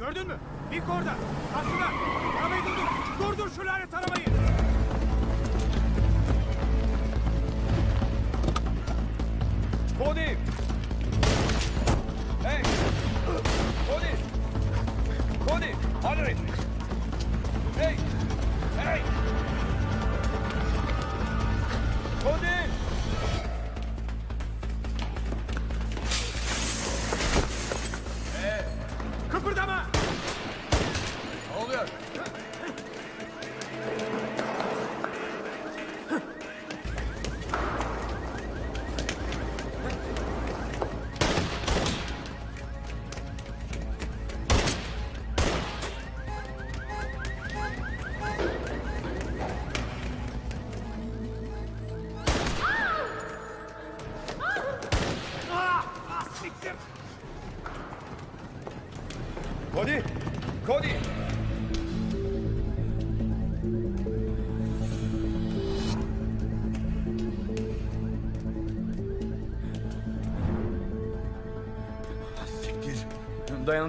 Gördün mü? İlk orada. Aslında. Arabayı durdur. Durdur şu lanet arabayı.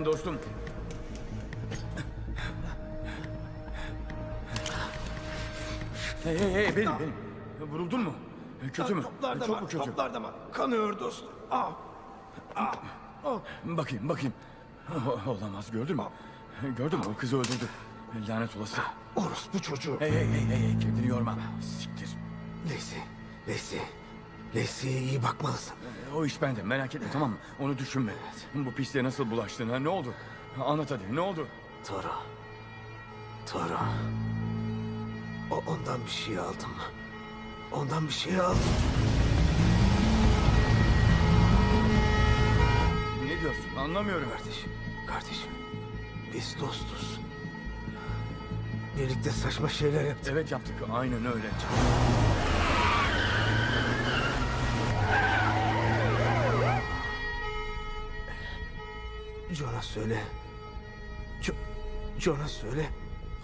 Dayan dostum. Hey hey hey benim benim. Vuruldun mu? Kötü mü? Toplarda Çok mu kötü? Toplarda mı? Kanıyor dostum. Ah. Ah. Ah. Bakayım bakayım. O- Olamaz gördün mü? Gördün mü o kızı öldürdü. Lanet olası. Orospu çocuğu. Hey hey hey hey kendini yorma. Siktir. Lacey. Lacey. Lacey'e iyi bakmalısın. O iş bende merak etme tamam mı? Onu düşünme. Bu pisliğe nasıl bulaştın ha ne oldu? Anlat hadi ne oldu? Toro. Toro. O ondan bir şey aldım. Ondan bir şey aldım. Ne diyorsun anlamıyorum. Kardeşim, kardeşim. Biz dostuz. Birlikte saçma şeyler yaptık. Evet yaptık aynen öyle. Jonas söyle. Jo Jonas söyle.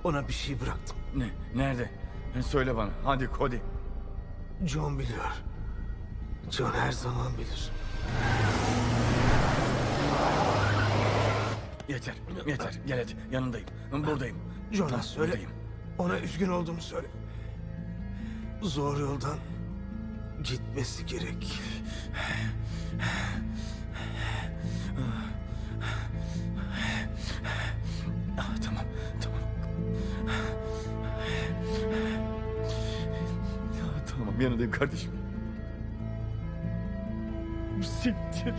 Ona bir şey bıraktım. Ne? Nerede? Söyle bana hadi Cody. John biliyor. John her zaman bilir. Yeter yeter gel hadi yanındayım. Buradayım. Jonas söyle. Buradayım. Ona üzgün olduğumu söyle. Zor yoldan gitmesi gerek. Yanındayım kardeşim. Siktir.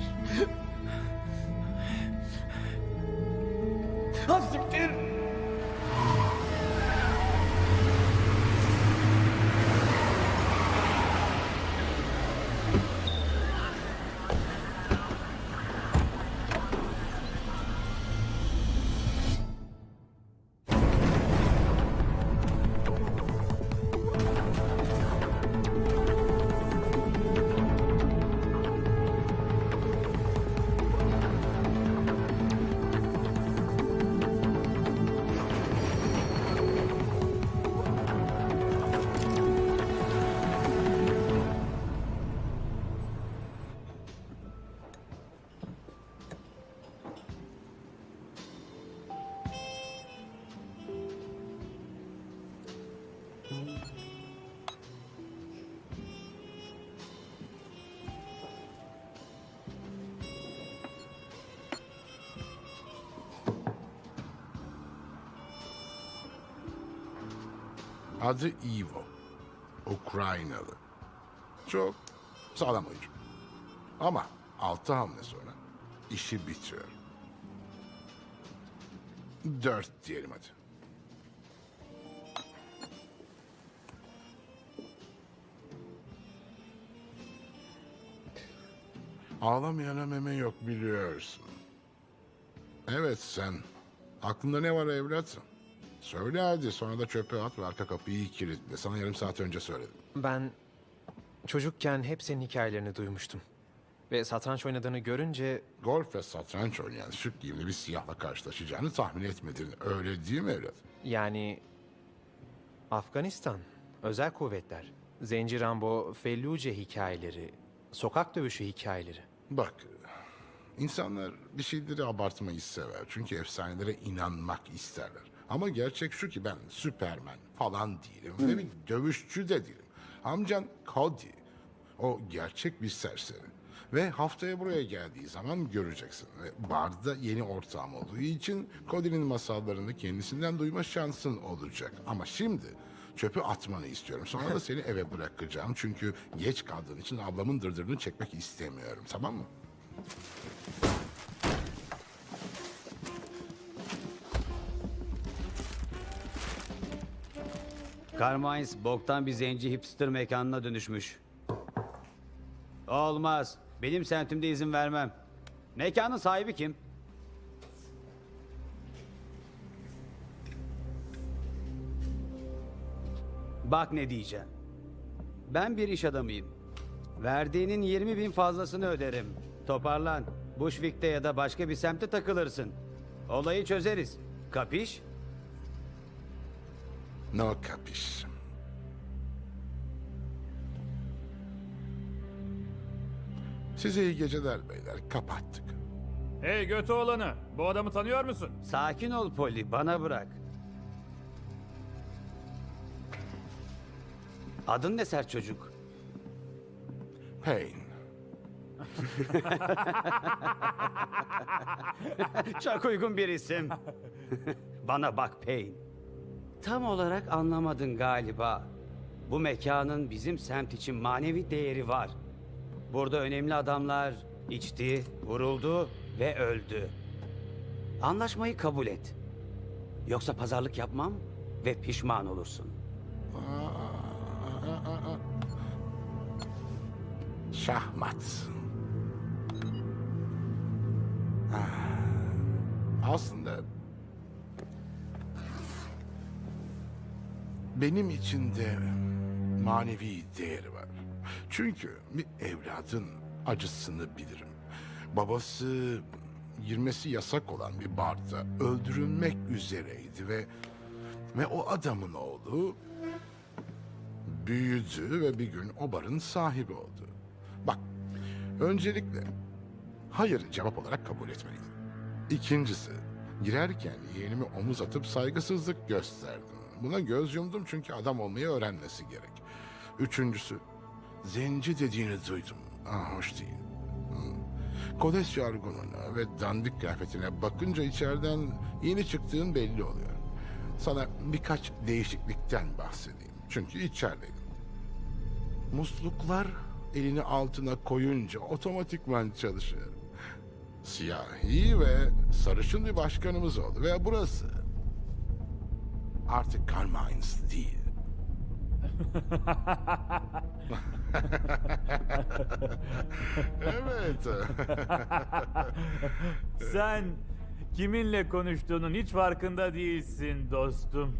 Adı Ivo. Ukraynalı. Çok sağlam oyuncu. Ama altı hamle sonra işi bitiyor. Dört diyelim hadi. Ağlamayana meme yok biliyorsun. Evet sen. Aklında ne var evlat? Söyle hadi sonra da çöpe at ve arka kapıyı kilitle. Sana yarım saat önce söyledim. Ben çocukken hep senin hikayelerini duymuştum. Ve satranç oynadığını görünce Golf ve satranç oynayan şık giyimli bir siyahla karşılaşacağını tahmin etmedin. Öyle değil mi evlat? yani Afganistan, özel kuvvetler, Zenci Rambo, Felluce hikayeleri, sokak dövüşü hikayeleri. Bak, İnsanlar bir şeyleri abartmayı sever. Çünkü efsanelere inanmak isterler. Ama gerçek şu ki ben Süpermen falan değilim. Ve bir dövüşçü de değilim. Amcan Cody. O gerçek bir serseri. Ve haftaya buraya geldiği zaman göreceksin. Ve barda yeni ortağım olduğu için Cody'nin masallarını kendisinden duyma şansın olacak. Ama şimdi çöpü atmanı istiyorum. Sonra da seni eve bırakacağım. Çünkü geç kaldığın için ablamın dırdırını çekmek istemiyorum. Tamam mı? Carmines boktan bir zenci hipster mekanına dönüşmüş. Olmaz. Benim semtimde izin vermem. Mekanın sahibi kim? Bak ne diyeceğim. Ben bir iş adamıyım. Verdiğinin 20 bin fazlasını öderim. Toparlan. Bushwick'te ya da başka bir semte takılırsın. Olayı çözeriz. Kapiş? No capiş. Size iyi geceler beyler. Kapattık. Hey götü olanı, bu adamı tanıyor musun? Sakin ol Polly, bana bırak. Adın ne sert çocuk? Pain. Çok uygun bir isim. bana bak Payne. Tam olarak anlamadın galiba. Bu mekanın bizim semt için manevi değeri var. Burada önemli adamlar içti, vuruldu ve öldü. Anlaşmayı kabul et. Yoksa pazarlık yapmam ve pişman olursun. Şahmat. Ah, Aslında benim için de manevi değeri var. Çünkü bir evladın acısını bilirim. Babası girmesi yasak olan bir barda öldürülmek üzereydi ve ve o adamın oğlu büyüdü ve bir gün o barın sahibi oldu. Bak, öncelikle hayır cevap olarak kabul etmeliydim. İkincisi, girerken yeğenimi omuz atıp saygısızlık gösterdim. Buna göz yumdum çünkü adam olmayı öğrenmesi gerek. Üçüncüsü, zenci dediğini duydum. Ah, hoş değil. Hmm. Kodes jargonuna ve dandik kıyafetine bakınca içeriden yeni çıktığın belli oluyor. Sana birkaç değişiklikten bahsedeyim. Çünkü içerideydim. Musluklar elini altına koyunca otomatikman çalışıyor. Siyahi ve sarışın bir başkanımız oldu ve burası artık Carmines değil. evet. Sen kiminle konuştuğunun hiç farkında değilsin dostum.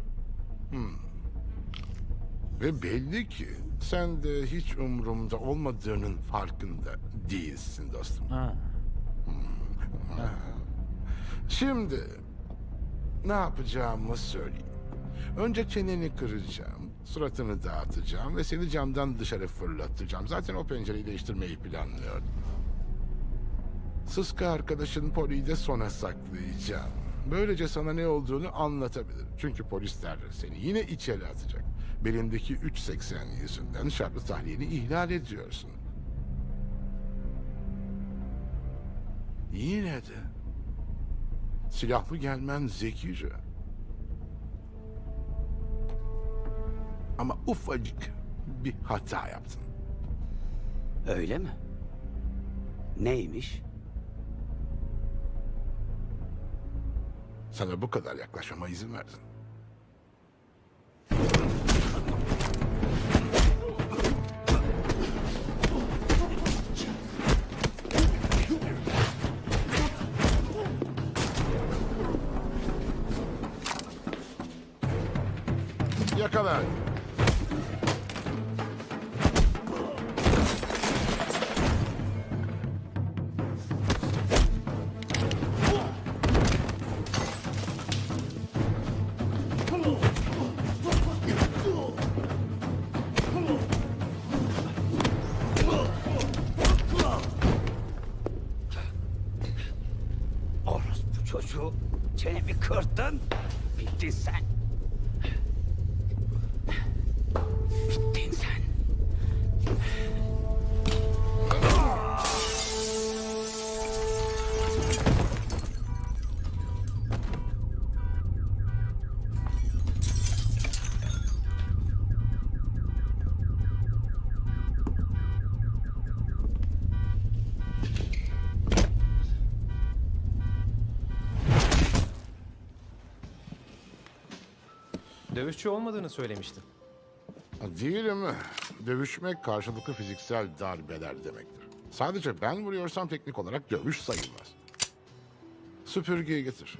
ve belli ki sen de hiç umurumda olmadığının farkında değilsin dostum. Ha. Şimdi ne yapacağımı söyleyeyim. Önce çeneni kıracağım, suratını dağıtacağım ve seni camdan dışarı fırlatacağım. Zaten o pencereyi değiştirmeyi planlıyordum. Sıska arkadaşın Poli'yi de sona saklayacağım. Böylece sana ne olduğunu anlatabilir. Çünkü polisler seni yine içeri atacak. Belimdeki 3.80 yüzünden şartlı tahliyeni ihlal ediyorsun. Yine de silahlı gelmen zekice. Ama ufacık bir hata yaptın. Öyle mi? Neymiş? Sana bu kadar yaklaşmama izin verdin. Yakala. Dövüşçü olmadığını söylemiştin. Değilim. Dövüşmek karşılıklı fiziksel darbeler demektir. Sadece ben vuruyorsam teknik olarak dövüş sayılmaz. Süpürgeyi getir.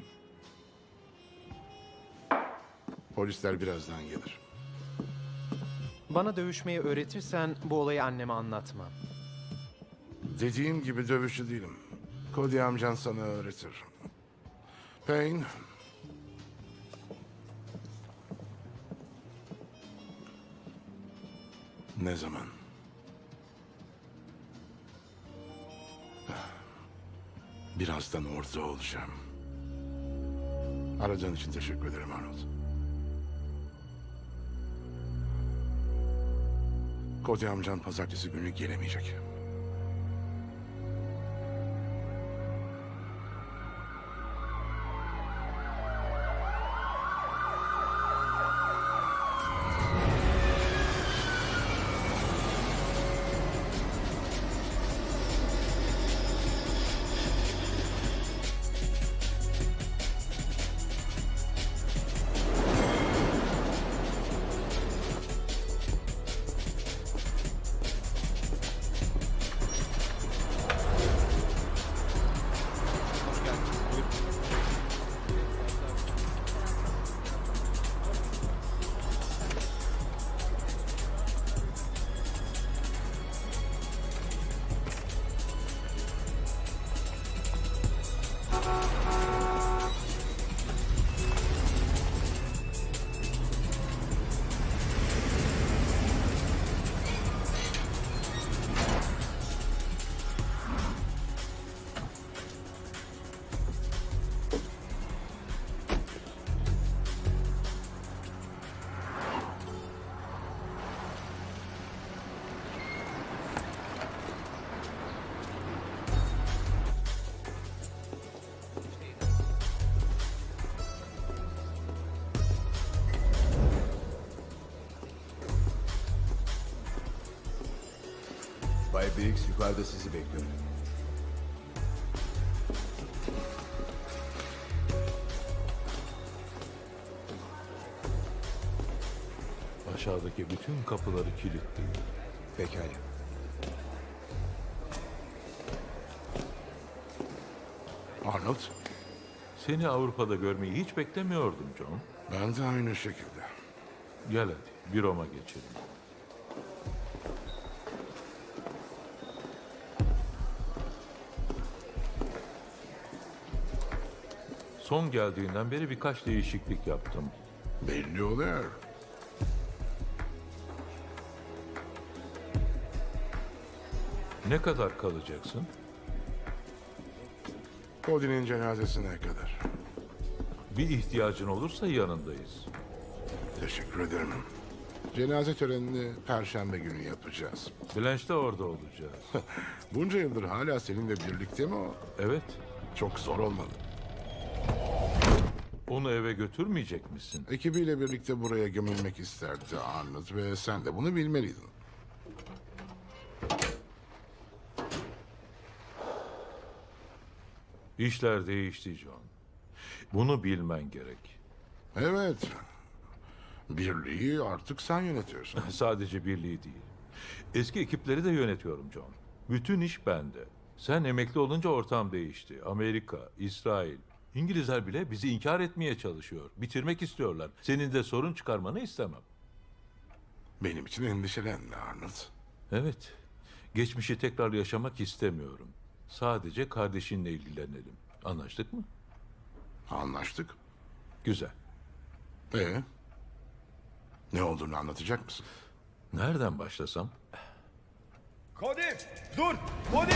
Polisler birazdan gelir. Bana dövüşmeyi öğretirsen bu olayı anneme anlatmam. Dediğim gibi dövüşçü değilim. Cody amcan sana öğretir. Payne. Ne zaman? Birazdan orada olacağım. Aradığın için teşekkür ederim Arnold. Cody amcan pazartesi günü gelemeyecek. Kapıları kilitleyin. Pekala. Arnold, Seni Avrupa'da görmeyi hiç beklemiyordum John. ben de aynı şekilde. Gel hadi bir Roma geçelim. Son geldiğinden beri birkaç değişiklik yaptım. Belli oluyor. Ne kadar kalacaksın? Cody'nin cenazesine kadar. Bir ihtiyacın olursa yanındayız. Teşekkür ederim. Cenaze törenini perşembe günü yapacağız. Blanche de orada olacağız. Bunca yıldır hala seninle birlikte mi o? Evet. Çok zor olmalı. Onu eve götürmeyecek misin? Ekibiyle birlikte buraya gömülmek isterdi Arnold ve sen de bunu bilmeliydin. İşler değişti John. Bunu bilmen gerek. Evet. Birliği artık sen yönetiyorsun. Sadece birliği değil. Eski ekipleri de yönetiyorum John. Bütün iş bende. Sen emekli olunca ortam değişti. Amerika, İsrail, İngilizler bile bizi inkar etmeye çalışıyor. Bitirmek istiyorlar. Senin de sorun çıkarmanı istemem. Benim için endişelenme Arnold. Evet. Geçmişi tekrar yaşamak istemiyorum. Sadece kardeşinle ilgilenelim. Anlaştık mı? Anlaştık. Güzel. Ee? Ne olduğunu anlatacak mısın? Nereden başlasam? Cody! Dur! Cody!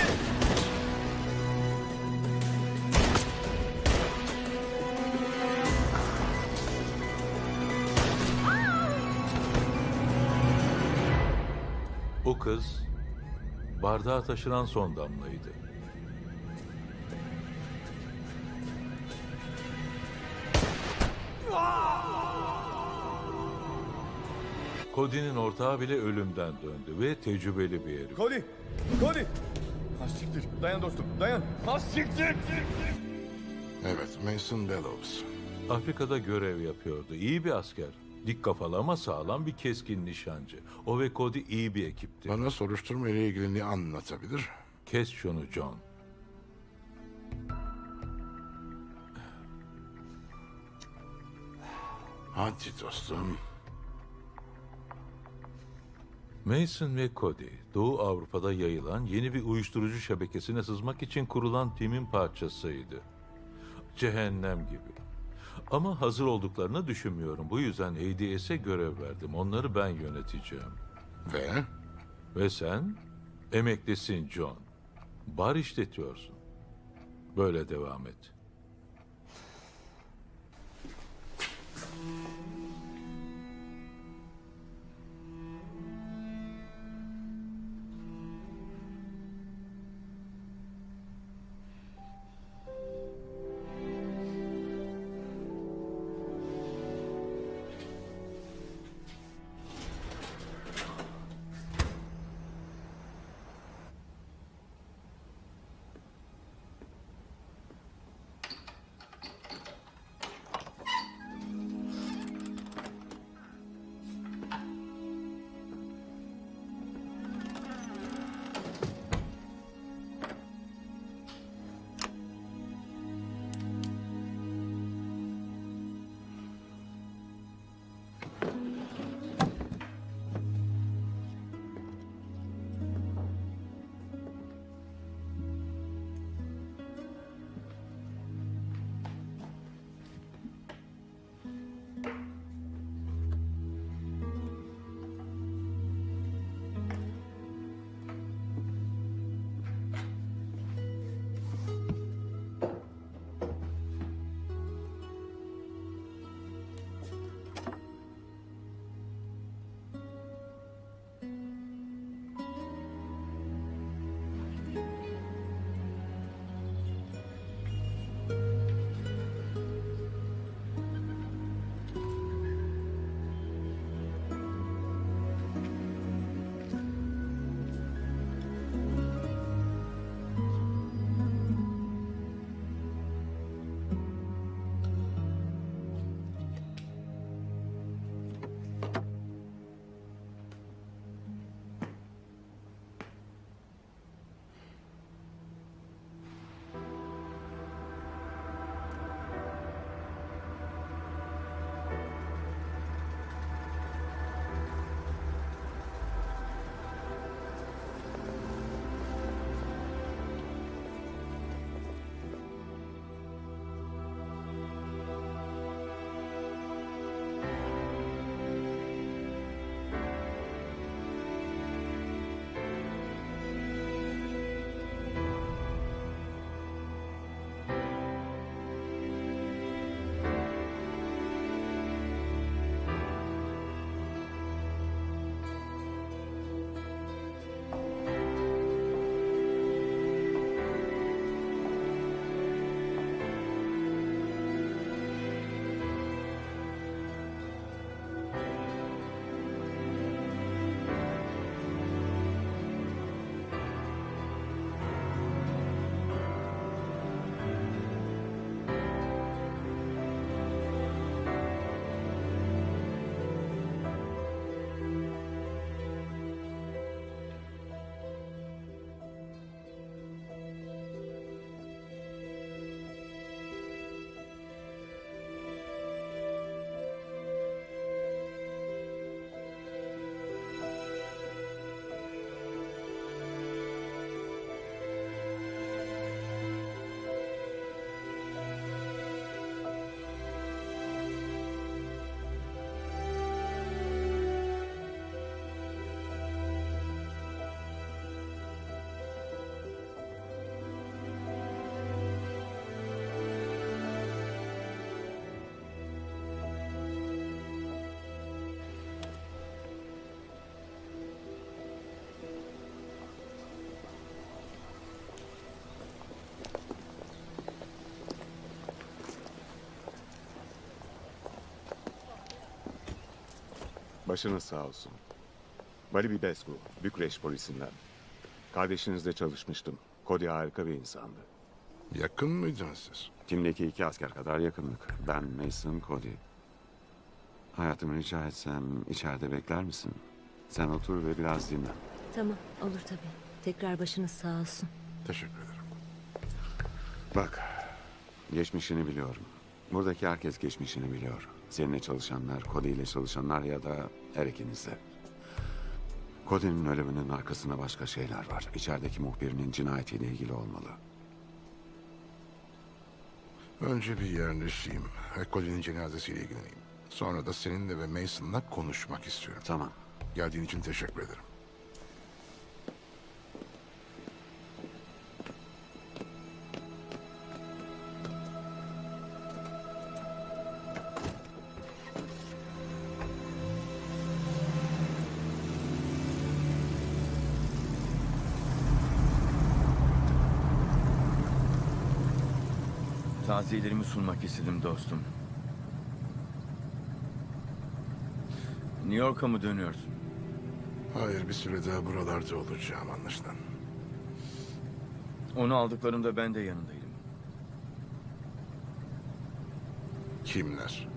O kız bardağa taşıran son damlaydı. Cody'nin ortağı bile ölümden döndü ve tecrübeli bir herif. Cody! Cody! Ha siktir. Dayan dostum, dayan. Ha siktir! Evet, Mason Bellows. Afrika'da görev yapıyordu. İyi bir asker. Dik kafalı ama sağlam bir keskin nişancı. O ve Cody iyi bir ekipti. Bana soruşturma ile ilgili ne anlatabilir? Kes şunu John. Hadi dostum. Mason ve Cody, Doğu Avrupa'da yayılan yeni bir uyuşturucu şebekesine sızmak için kurulan timin parçasıydı. Cehennem gibi. Ama hazır olduklarını düşünmüyorum. Bu yüzden ADS'e görev verdim. Onları ben yöneteceğim. Ve Ve sen emeklisin John. Bar işletiyorsun. Böyle devam et. Başınız sağ olsun. Bali Bibescu, Bükreş polisinden. Kardeşinizle çalışmıştım. Cody harika bir insandı. Yakın mıydınız siz? Timdeki iki asker kadar yakınlık. Ben Mason Cody. Hayatımı rica etsem içeride bekler misin? Sen otur ve biraz dinlen. Tamam olur tabii. Tekrar başınız sağ olsun. Teşekkür ederim. Bak, geçmişini biliyorum. Buradaki herkes geçmişini biliyor. Seninle çalışanlar, Cody ile çalışanlar ya da her ikinizde. Cody'nin ölümünün arkasında başka şeyler var. İçerideki muhbirinin cinayetiyle ilgili olmalı. Önce bir yerleşeyim. ve Colin'in cenazesiyle ilgileneyim. Sonra da seninle ve Mason'la konuşmak istiyorum. Tamam. Geldiğin için teşekkür ederim. Taziyelerimi sunmak istedim dostum. New York'a mı dönüyorsun? Hayır bir süre daha buralarda olacağım anlaşılan. Onu aldıklarında ben de yanındaydım. Kimler?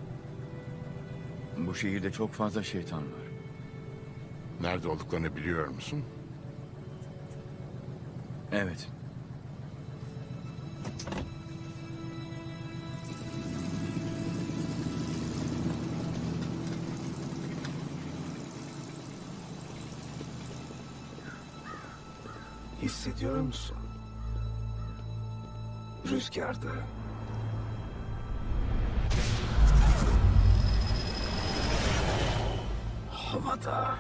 Bu şehirde çok fazla şeytan var. Nerede olduklarını biliyor musun? Evet. Hissediyor musun? Rüzgarda. Havada.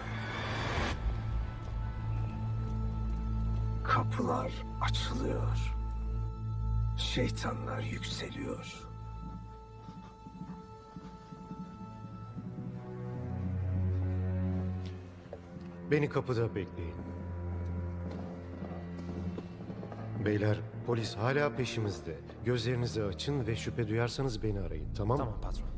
Kapılar açılıyor. Şeytanlar yükseliyor. Beni kapıda bekleyin. Beyler, polis hala peşimizde. Gözlerinizi açın ve şüphe duyarsanız beni arayın, tamam mı? Tamam patron.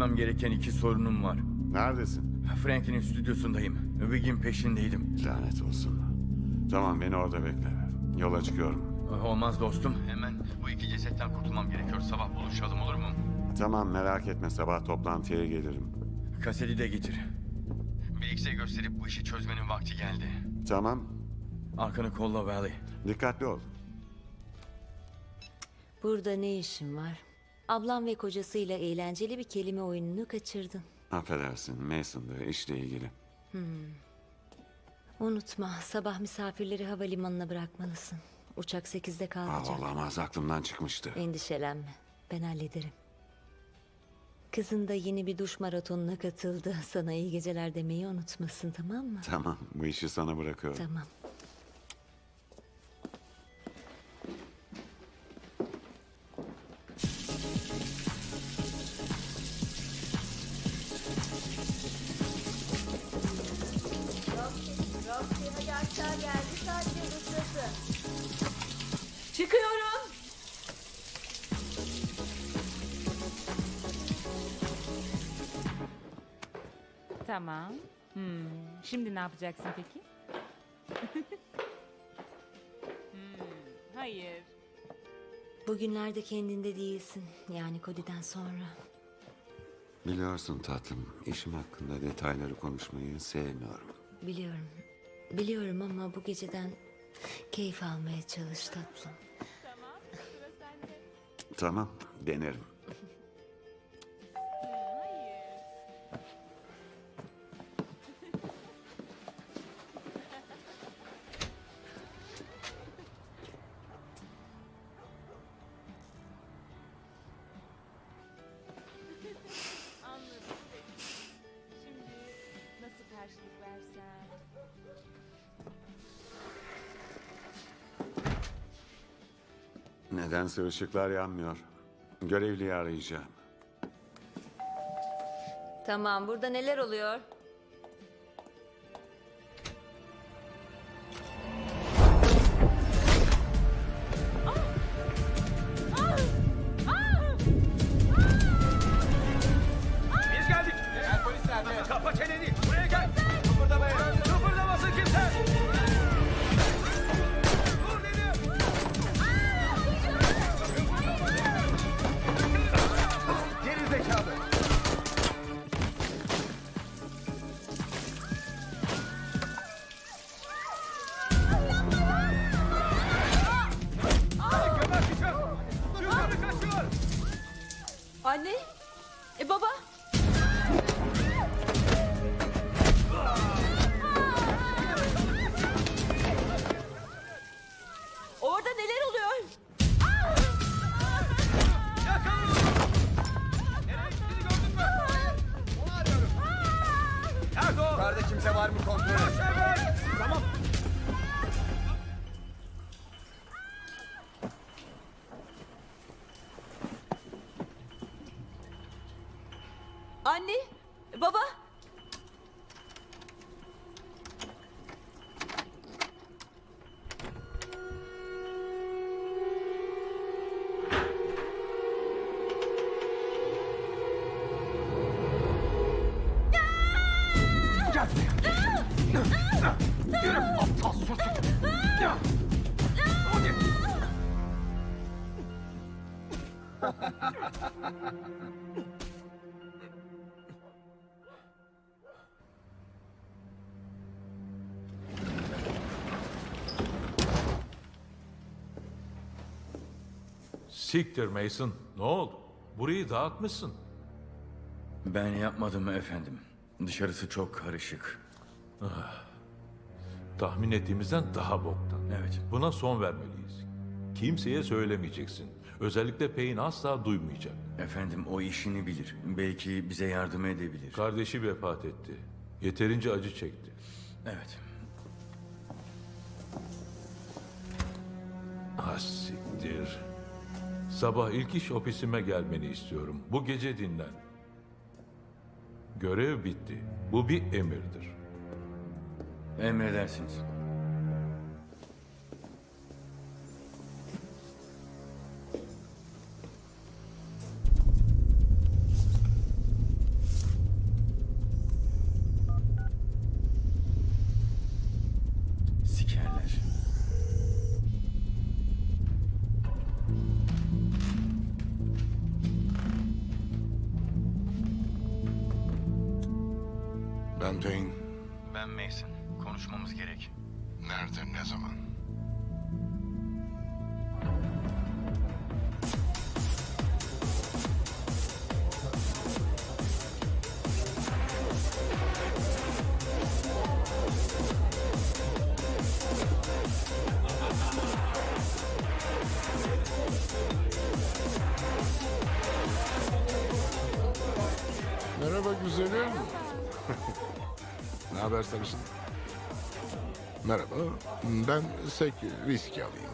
Çözmem gereken iki sorunum var. Neredesin? Frankie'nin stüdyosundayım. Wiggin peşindeydim. Lanet olsun. Tamam beni orada bekle. Yola çıkıyorum. Olmaz dostum. Hemen bu iki cesetten kurtulmam gerekiyor. Sabah buluşalım olur mu? Tamam merak etme sabah toplantıya gelirim. Kaseti de getir. Bilgisayar gösterip bu işi çözmenin vakti geldi. Tamam Arkanı kolla Valley. dikkatli ol. Burada ne işin var? Ablam ve kocasıyla eğlenceli bir kelime oyununu kaçırdın. Affedersin Mason'da işle ilgili. Unutma sabah misafirleri havalimanına bırakmalısın. Uçak 8'de Aa, kalkacak. olamaz aklımdan çıkmıştı. Endişelenme. Ben hallederim. Kızın da yeni bir duş maratonuna katıldı. Sana iyi geceler demeyi unutmasın tamam mı? Tamam bu işi sana bırakıyorum. Tamam. Çıkıyorum. Tamam. Hmm, Şimdi ne yapacaksın peki? Hmm, Hayır. Bugünlerde kendinde değilsin. Yani Cody'den sonra. Biliyorsun tatlım işim hakkında detayları konuşmayı sevmiyorum. Biliyorum. Biliyorum ama bu geceden keyif almaya çalış tatlım. Tamam. Sıra sende. Tamam denerim. Nedense ışıklar yanmıyor. Görevliyi arayacağım. Tamam burada neler oluyor? Siktir Mason. Ne oldu? Burayı dağıtmışsın. Ben yapmadım efendim. Dışarısı çok karışık. Tahmin ettiğimizden daha boktan. Evet. Buna son vermeliyiz. Kimseye söylemeyeceksin. Özellikle Payne asla duymayacak. Efendim o işini bilir. Belki bize yardım edebilir. Kardeşi vefat etti. Yeterince acı çekti. Evet. Ah siktir. Sabah ilk iş ofisime gelmeni istiyorum. Bu gece dinlen. Görev bitti. Bu bir emirdir. Emredersiniz. Ben sek viski alayım.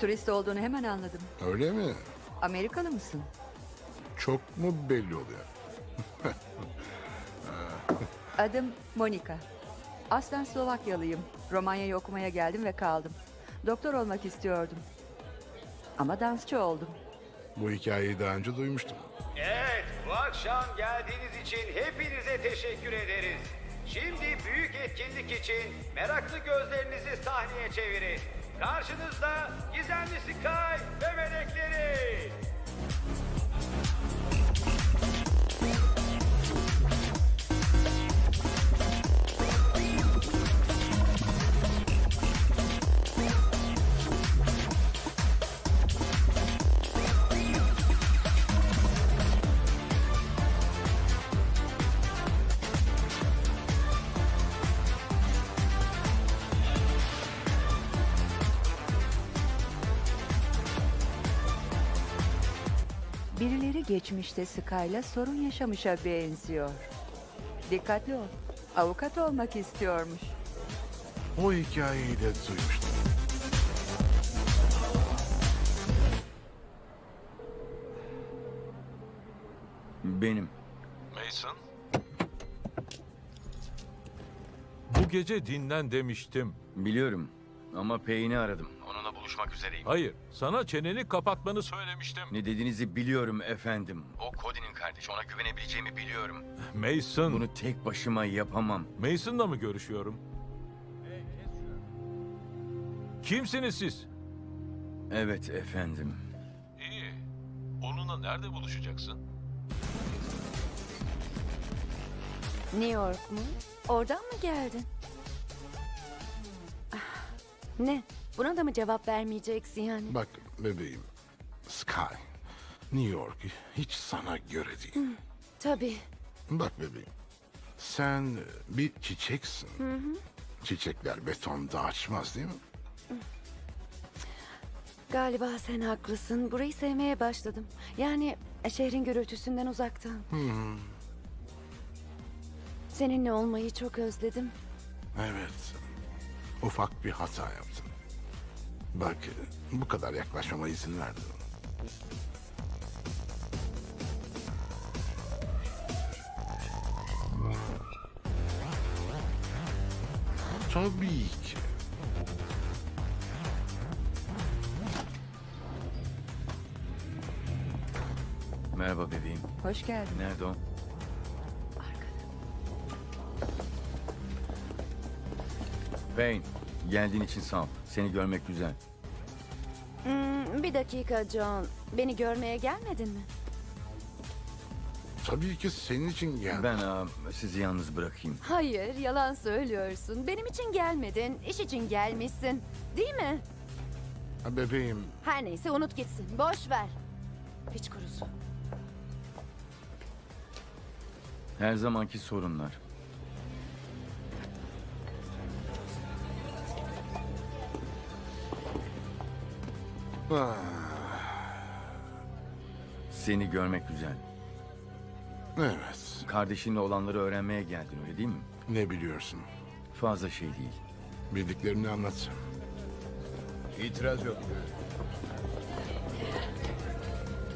Turist olduğunu hemen anladım. Öyle mi? Amerikalı mısın? Çok mu belli oluyor? Adım Monika. Aslen Slovakyalıyım. Romanya'yı okumaya geldim ve kaldım. Doktor olmak istiyordum. Ama dansçı oldum. Bu hikayeyi daha önce duymuştum. Evet, bu akşam geldiğiniz için hepinize teşekkür ederiz. Şimdi büyük etkinlik için meraklı gözlerinizi sahneye çevirin. Karşınızda gizemli Sky ve melekleri. Geçmişte Sky'la sorun yaşamışa benziyor. Dikkatli ol. Avukat olmak istiyormuş. O hikayeyi de duymuştum. Benim. Mason? Bu gece dinlen demiştim. Biliyorum. Ama Payne'i aradım. Üzereyim. Hayır, sana çeneni kapatmanı söylemiştim. Ne dediğinizi biliyorum efendim. O Cody'nin kardeşi. Ona güvenebileceğimi biliyorum. Mason, Bunu tek başıma yapamam. Mason'la mı görüşüyorum? Kimsiniz siz? Evet efendim. İyi. Onunla nerede buluşacaksın? New York mu? Oradan mı geldin? Ah, Ne? Buna da mı cevap vermeyeceksin yani? Bak bebeğim, Sky, New York hiç sana göre değil. Tabii. Bak bebeğim, sen bir çiçeksin. Çiçekler betonda açmaz değil mi? Galiba sen haklısın. Burayı sevmeye başladım. Yani e, şehrin gürültüsünden uzaktan. Seninle olmayı çok özledim. Evet, ufak bir hata yaptım. Bak, bu kadar yaklaşmama izin verdin. Tabii ki. Merhaba bebeğim. Hoş geldin. Nerede o? Payne, geldiğin için sağ ol. Seni görmek güzel. Hmm, bir dakika John. Beni görmeye gelmedin mi? Tabii ki senin için geldim. Ben aa, sizi yalnız bırakayım. Hayır, yalan söylüyorsun. Benim için gelmedin, iş için gelmişsin. Değil mi? Ha, Bebeğim, Her neyse unut gitsin. Boş ver. Hiç kurusu. Her zamanki sorunlar. Ah, Seni görmek güzel. evet, Kardeşinle olanları öğrenmeye geldin öyle değil mi? ne biliyorsun? Fazla şey değil. Bildiklerini anlat. İtiraz yok.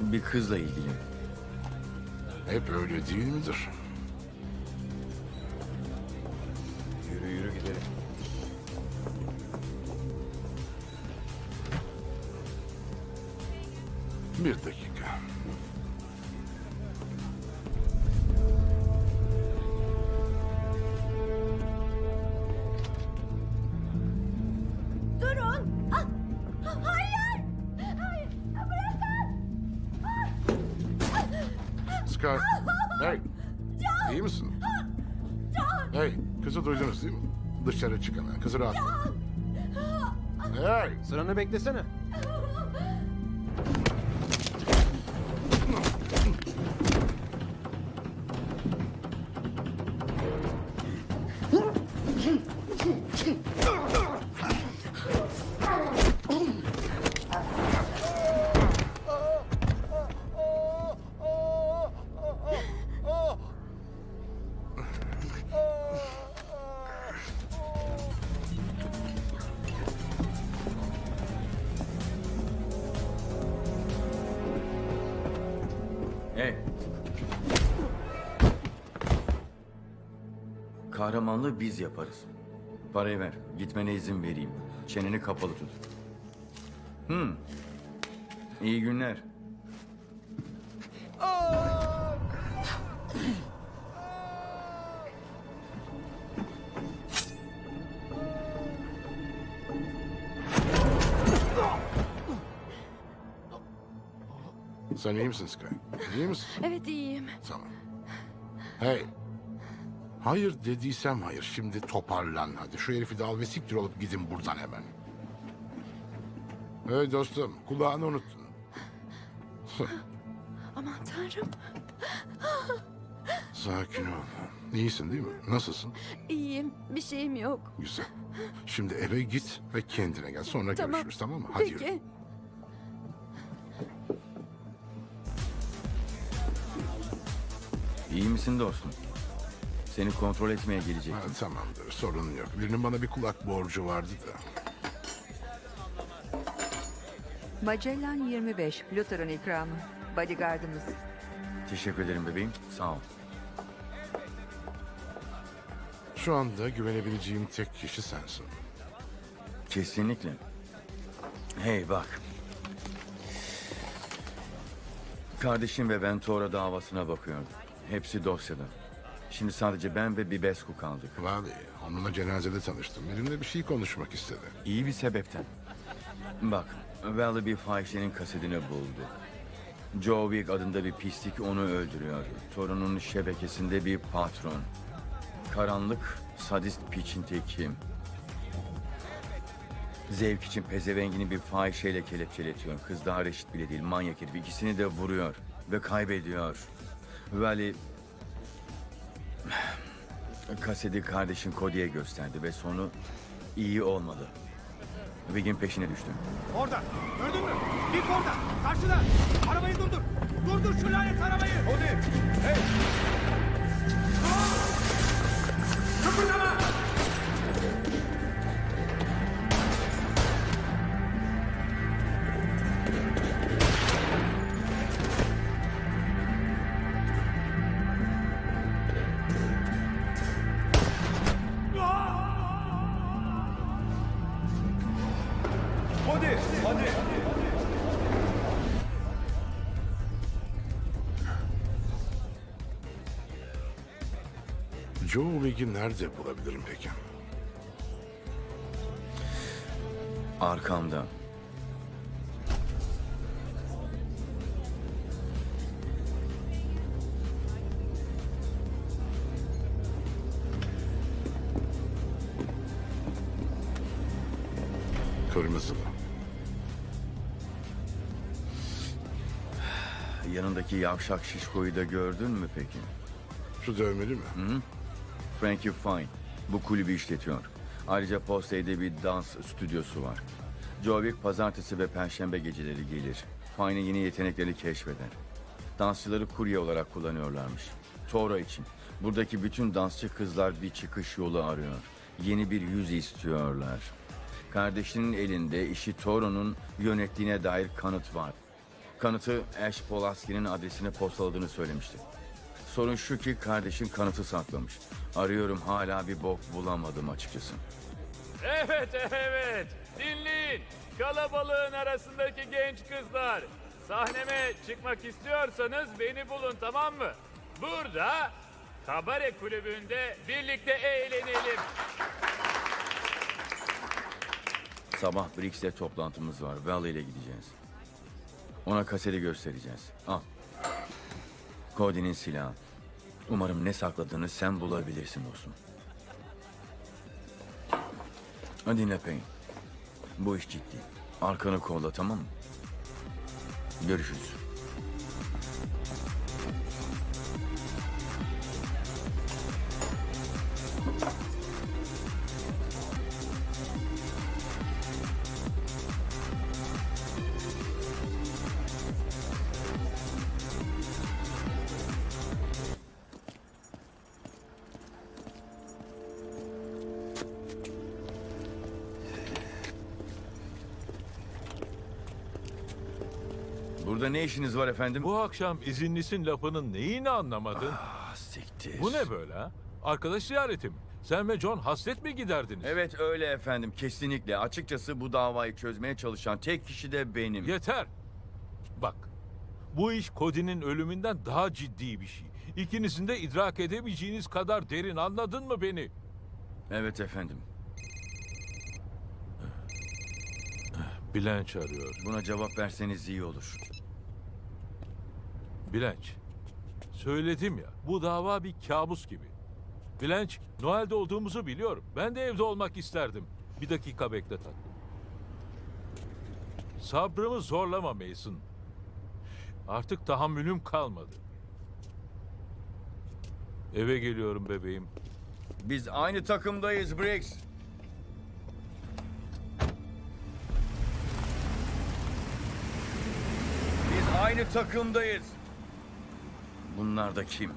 Bir kızla ilgili. Hep öyle değil midir? Yürü yürü gidelim. Bir dakika. Durun! Ah! Ah, Hayır! Hayır! Ah, Bırakın! Ah! Ah! Scar. Hey. Can! İyi misin? Ah! Can! Hey. Kızı duydunuz değil mi? Dışarı çıkana. Kızı rahat. Can! Ah, ah. Hey. Sıranı beklesene. Biz yaparız. Parayı ver. Gitmene izin vereyim. Çeneni kapalı tut. Hmm. İyi günler. Sen iyi misin Sky? İyi misin? Evet iyiyim. Tamam. Hey. Hayır dediysem hayır. Şimdi toparlan hadi. Şu herifi de al ve siktir olup gidin buradan hemen. Hey dostum kulağını unuttun. Aman tanrım. Sakin ol. İyisin değil mi? Nasılsın? İyiyim. Bir şeyim yok. Güzel. Şimdi eve git ve kendine gel. Sonra Tamam. görüşürüz tamam mı? Hadi Peki. yürü. İyi misin dostum? Seni kontrol etmeye gelecektim. Ha, tamamdır sorun yok. Birinin bana bir kulak borcu vardı da. Magellan 25, Luther'ın ikramı. Bodyguardımız. Teşekkür ederim bebeğim. Sağ ol. Şu anda güvenebileceğim tek kişi sensin. Kesinlikle. Hey bak. Kardeşim ve ben Tora davasına bakıyorduk. Hepsi dosyada. Şimdi sadece ben ve Bibescu kaldık. Vali, onunla cenazede tanıştım. Benimle bir şey konuşmak istedi. İyi bir sebepten. Bak, Valley bir fahişenin kasetini buldu. Joe Wick adında bir pislik onu öldürüyor. Torunun şebekesinde bir patron. Karanlık, sadist piçin teki. Zevk için pezevengini bir fahişeyle kelepçeletiyor. Kız daha reşit bile değil, manyak herif. İkisini de vuruyor ve kaybediyor. Valley... Kaseti kardeşin Cody'ye gösterdi ve sonu iyi olmadı. Wick'in peşine düştü. Orada. Gördün mü? Dik orada. Karşıda. Arabayı durdur. Durdur şu lanet arabayı. Hadi. Hey. Kıpırdama. Wigg'i nerede bulabilirim peki? Arkamda. Kırmızılı. Yanındaki yavşak şişkoyu da gördün mü peki? Şu dövmeli mi? Hı? Frankie Fine. Bu kulübü işletiyor. Ayrıca Postey'de bir dans stüdyosu var. Joe Wick pazartesi ve perşembe geceleri gelir. Fine'in yeni yetenekleri keşfeder. Dansçıları kurye olarak kullanıyorlarmış. Toro için. Buradaki bütün dansçı kızlar bir çıkış yolu arıyor. Yeni bir yüz istiyorlar. Kardeşinin elinde işi Toro'nun yönettiğine dair kanıt var. Kanıtı Ash Polaski'nin adresine postaladığını söylemişti. Sorun şu ki kardeşin kanıtı saklamış. Arıyorum hala bir bok bulamadım açıkçası. Evet, evet. Dinleyin. Kalabalığın arasındaki genç kızlar. Sahneme çıkmak istiyorsanız beni bulun tamam mı? Burada kabare kulübünde birlikte eğlenelim. Sabah Brix'le toplantımız var. Valley ile gideceğiz. Ona kaseti göstereceğiz. Al. Cody'nin silahı. Umarım ne sakladığını sen bulabilirsin dostum. Hadi Payne. Bu iş ciddi. Arkanı kolla tamam mı? Görüşürüz. Burada ne işiniz var efendim? Bu akşam izinlisin lafının neyini anlamadın? Ah siktir. Bu ne böyle ha? Arkadaş ziyareti mi? Sen ve John hasret mi giderdiniz? Evet öyle efendim kesinlikle. Açıkçası bu davayı çözmeye çalışan tek kişi de benim. Yeter. Bak. Bu iş Cody'nin ölümünden daha ciddi bir şey. İkinizin de idrak edemeyeceğiniz kadar derin anladın mı beni? Evet efendim. Bilenç arıyor. Buna cevap verseniz iyi olur. Bilenç. Söyledim ya bu dava bir kabus gibi. Bilenç Noel'de olduğumuzu biliyorum. Ben de evde olmak isterdim. Bir dakika bekle tatlım. Sabrımı zorlama Mason. Artık tahammülüm kalmadı. Eve geliyorum bebeğim. Biz aynı takımdayız Briggs. Biz aynı takımdayız. Bunlar da kim?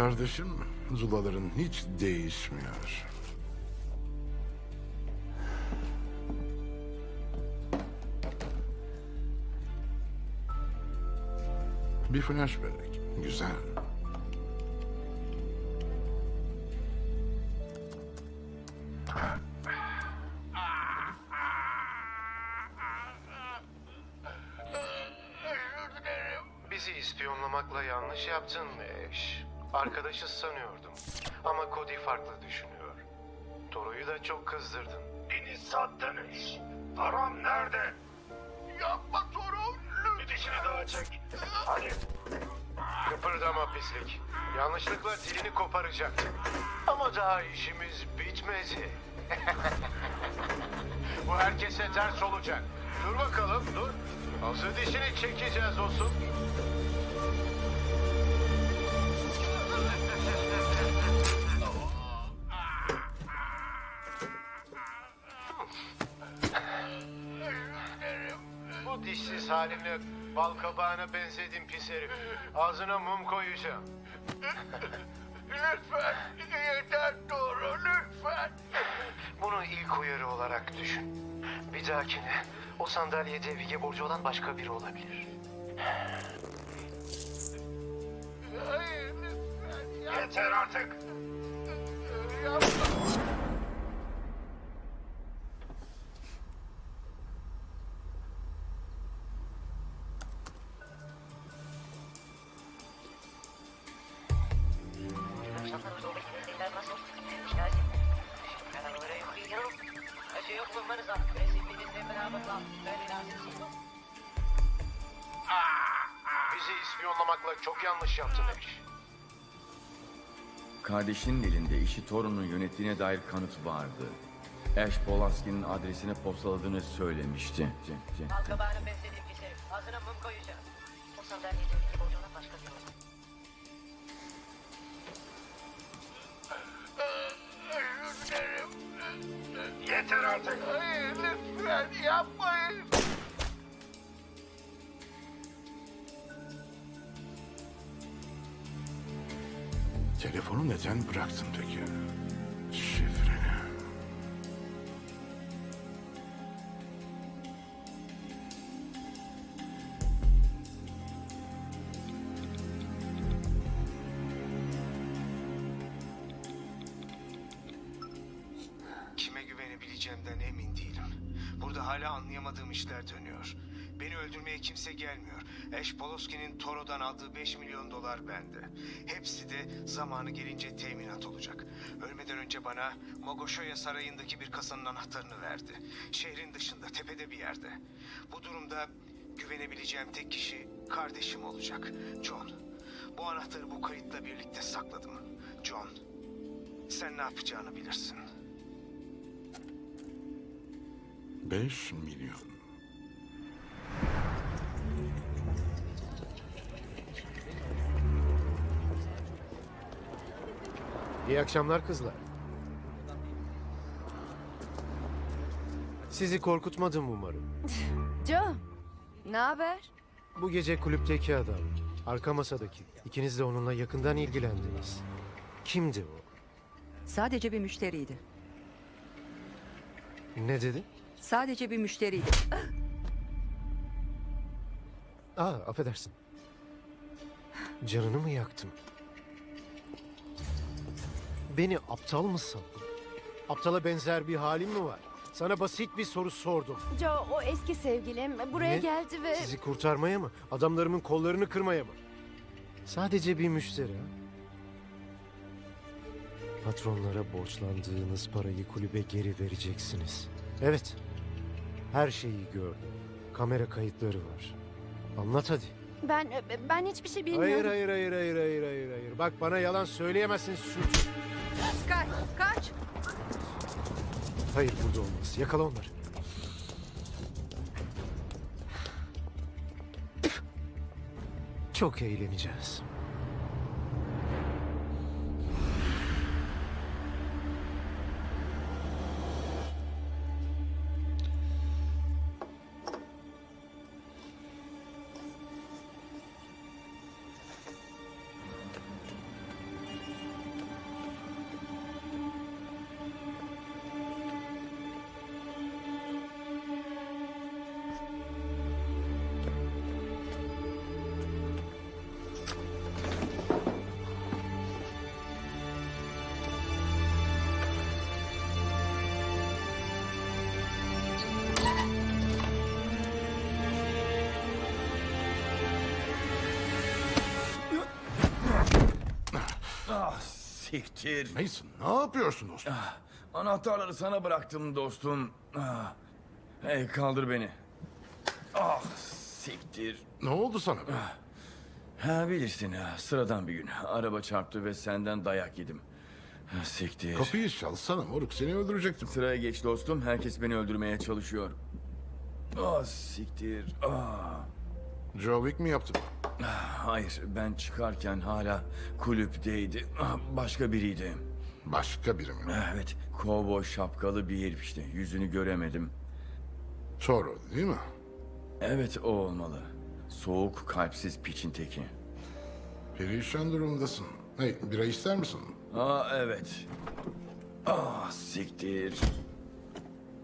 Kardeşim, Zulaların hiç değişmiyor. Bir flashback. Güzel. Arkadaşı sanıyordum. Ama Cody farklı düşünüyor. Toru'yu da çok kızdırdın. Beni sattınız. Param nerede? Yapma Toru. Bir dişini daha çek. Hadi. Kıpırdama pislik. Yanlışlıkla dilini koparacaktım. Ama daha işimiz bitmedi. Bu herkese ters olacak. Dur bakalım dur. Hazır dişini çekeceğiz olsun. Halimle bal kabağına benzedin pis herif. Ağzına mum koyacağım. Lütfen. Yeter Toro lütfen. Bunu ilk uyarı olarak düşün. Bir dahakine o sandalyede Vige borcu olan başka biri olabilir. Hayır lütfen. Yeter artık. Yapma. Çok yanlış yaptın Ash. Kardeşinin elinde işi torunun yönettiğine dair kanıt vardı. Ash Polaski'nin adresine postaladığını söylemişti. Ce- ce- Balkabaharın beslediği kişi. Ağzına mum koyacağız. O sandalyede ilgili borcuna başka bir yol. Özür dilerim. Yeter artık. Hayır lütfen yapmayın. Telefonu neden bıraktın peki? Bana Mogoshoya Sarayı'ndaki bir kasanın anahtarını verdi. Şehrin dışında, tepede bir yerde. Bu durumda güvenebileceğim tek kişi kardeşim olacak. John. Bu anahtarı bu kayıtla birlikte sakladım. John, sen ne yapacağını bilirsin. 5 milyon. İyi akşamlar kızlar. Sizi korkutmadım umarım. Joe, ne haber? Bu gece kulüpteki adam, arka masadaki. İkiniz de onunla yakından ilgilendiniz. Kimdi o? Sadece bir müşteriydi. Ne dedi? Sadece bir müşteriydi. Aa, affedersin. Canını mı yaktım? Beni aptal mı sandın? Aptala benzer bir halim mi var? Sana basit bir soru sordum. Joe, o eski sevgilim buraya Ne? geldi ve... Sizi kurtarmaya mı? Adamlarımın kollarını kırmaya mı? Sadece bir müşteri ha? Patronlara borçlandığınız parayı kulübe geri vereceksiniz. Evet. Her şeyi gördüm. Kamera kayıtları var. Anlat hadi. Ben ben hiçbir şey bilmiyorum. Hayır hayır hayır hayır hayır hayır hayır. Bak bana yalan söyleyemezsin suç. Kaç, kaç. Hayır burada olmaz. Yakala onları. Çok eğleneceğiz. Siktir. Mason ne yapıyorsun dostum? Anahtarları sana bıraktım dostum. Ah. Hey kaldır beni. Ah siktir. Ne oldu sana? Ha bilirsin ha, sıradan bir gün. Araba çarptı ve senden dayak yedim. Ha, Siktir. Kapıyı çalsana moruk seni öldürecektim. Sıraya geç dostum. Herkes beni öldürmeye çalışıyor. Ah siktir. Ah. Joe Wick mi yaptı? Hayır ben çıkarken hala kulüpteydi. Ah, Başka biriydi. Başka biri mi? Evet. Kovboy şapkalı bir herif işte. Yüzünü göremedim. Toro değil mi? Evet o olmalı. Soğuk kalpsiz piçin teki. Perişan durumdasın. Hey, bira ister misin? Aa evet. Ah siktir.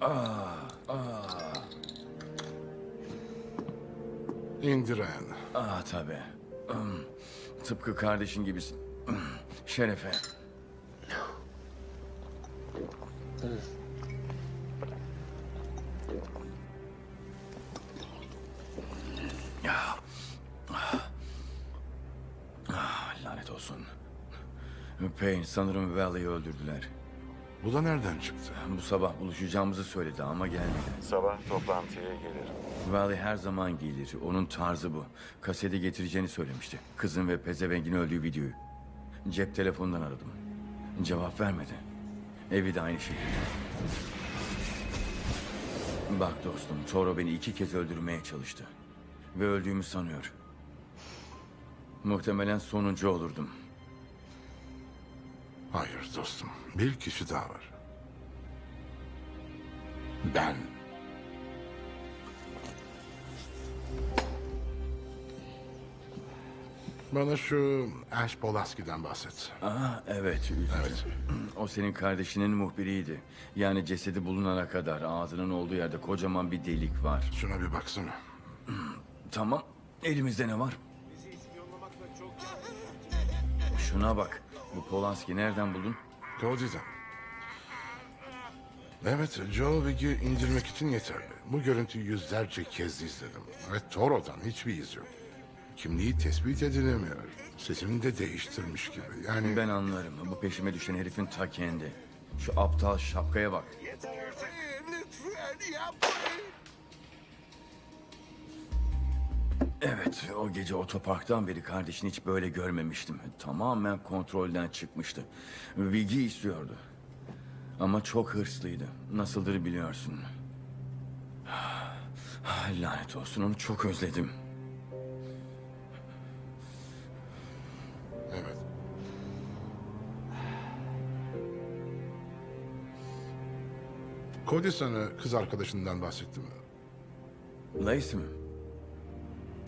Ah ah. İndiren. Ah tabii. Hmm, Tıpkı kardeşin gibisin. Hmm, Şerefe. Ah. Lanet olsun. Payne sanırım Valley'i öldürdüler. Bu da nereden çıktı? Bu sabah buluşacağımızı söyledi ama gelmedi. Sabah toplantıya gelir. Valley her zaman gelir. Onun tarzı bu. Kaseti getireceğini söylemişti. Kızın ve pezevengin öldüğü videoyu. Cep telefonundan aradım. Cevap vermedi. Evi de aynı şekilde. Bak dostum, Toro beni iki kez öldürmeye çalıştı. Ve öldüğümü sanıyor. Muhtemelen sonuncu olurdum. Hayır dostum. Bir kişi daha var. Ben. Bana şu Ash Polaski'den bahset. Aa evet, üzücü. Evet. O senin kardeşinin muhbiriydi. Yani cesedi bulunana kadar ağzının olduğu yerde kocaman bir delik var. Şuna bir baksana. Tamam. Elimizde ne var? Şuna bak. Bu Polanski nereden buldun? Cody'den. Evet, Joe Wigg'i indirmek için yeterli. Bu görüntüyü yüzlerce kez izledim. Ve Toro'dan hiçbir iz yok. Kimliği tespit edilemiyor. Sesini de değiştirmiş gibi. Yani... Ben anlarım. Bu peşime düşen herifin ta kendi. Şu aptal şapkaya bak. Evet, o gece otoparktan beri kardeşini hiç böyle görmemiştim. Tamamen kontrolden çıkmıştı. Bilgi istiyordu. Ama çok hırslıydı. Nasıldır biliyorsun. Lanet olsun, onu çok özledim. Evet. Cody sana kız arkadaşından bahsetti mi? Lacey mi?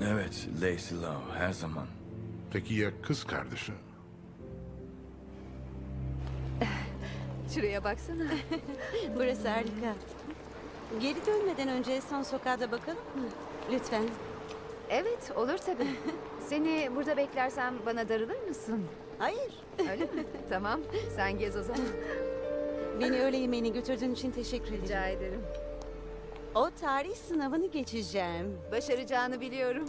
Evet, Lacey Love her zaman. Peki ya kız kardeşi? Şuraya baksana. Burası harika. Geri dönmeden önce son sokağa da bakalım mı? Lütfen. Evet, olur tabii. Seni burada beklersem bana darılır mısın? Hayır. Öyle mi? tamam, sen gez o zaman. Beni öğle yemeğine götürdüğün için teşekkür ederim. Rica ederim. O tarih sınavını geçeceğim. Başaracağını biliyorum.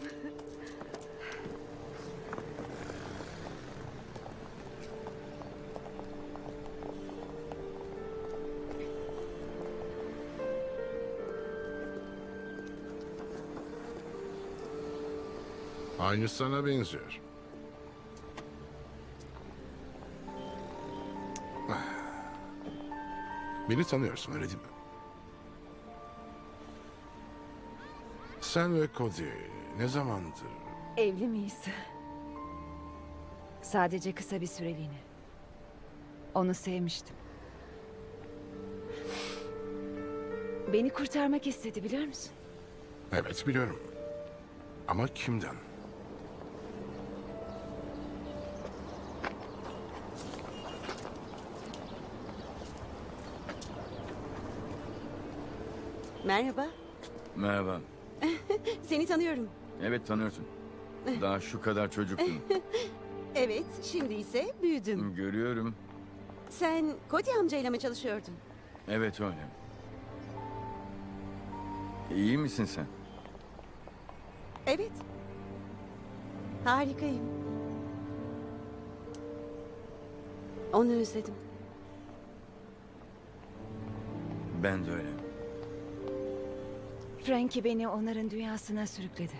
Aynı sana benziyor. Beni tanıyorsun öyle değil mi? Sen ve Cody ne zamandır? Evli miyiz? Sadece kısa bir süreliğine. Onu sevmiştim. Beni kurtarmak istedi biliyor musun? Evet biliyorum. Ama kimden? Merhaba. Merhaba. Seni tanıyorum. Evet tanıyorsun. Daha şu kadar çocuktun. Evet, şimdi ise büyüdüm. Görüyorum. Sen Cody amcayla mı çalışıyordun? Evet öyle. İyi misin sen? Evet. Harikayım. Onu özledim. Ben de öyle. Frankie beni onların dünyasına sürükledi.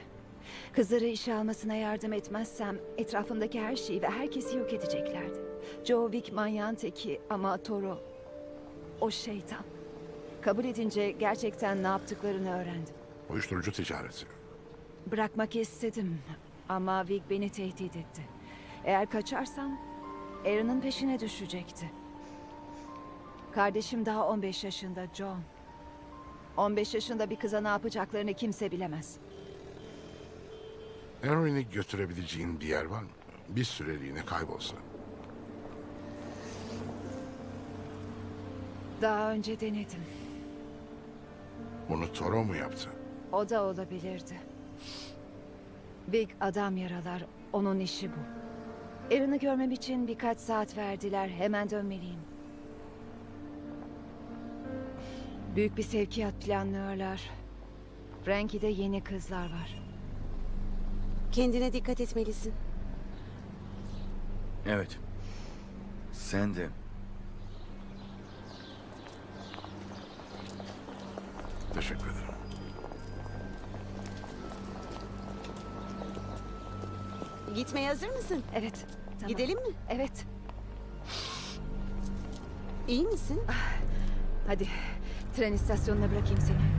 Kızları işe almasına yardım etmezsem etrafımdaki her şeyi ve herkesi yok edeceklerdi. Joe Wick manyağın teki ama Toro o şeytan. Kabul edince gerçekten ne yaptıklarını öğrendim. Uyuşturucu ticareti. Bırakmak istedim ama Vic beni tehdit etti. Eğer kaçarsam Aaron'ın peşine düşecekti. Kardeşim daha 15 yaşında John. 15 yaşında bir kıza ne yapacaklarını kimse bilemez. Henry'ni götürebileceğin bir yer var mı? Bir süreliğine kaybolsa. Daha önce denedim. Bunu Toro mu yaptı? O da olabilirdi. Big adam yaralar. Onun işi bu. Erin'i görmem için birkaç saat verdiler. Hemen dönmeliyim. Büyük bir sevkiyat planlıyorlar. Frankie'de yeni kızlar var. Kendine dikkat etmelisin. Evet. Sen de. Teşekkür ederim. Gitmeye hazır mısın? Evet. Tamam. Gidelim mi? Evet. İyi misin? Hadi tren istasyonuna bırakayım seni.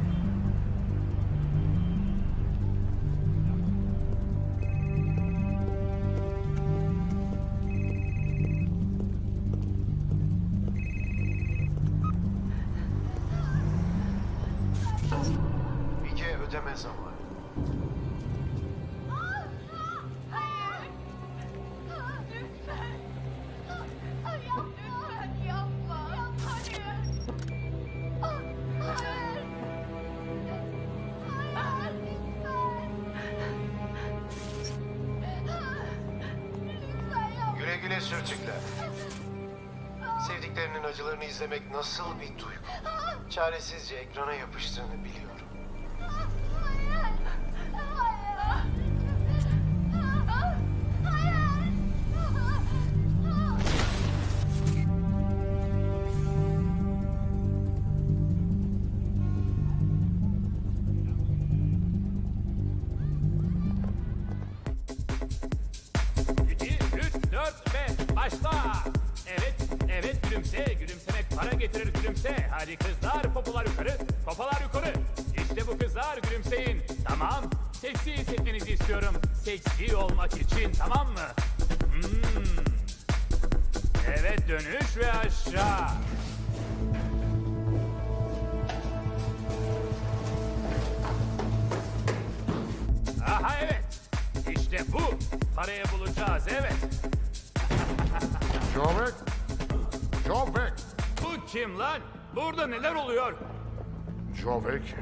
Jovek! Jovek! Bu kim lan? Burada neler oluyor? Jovek!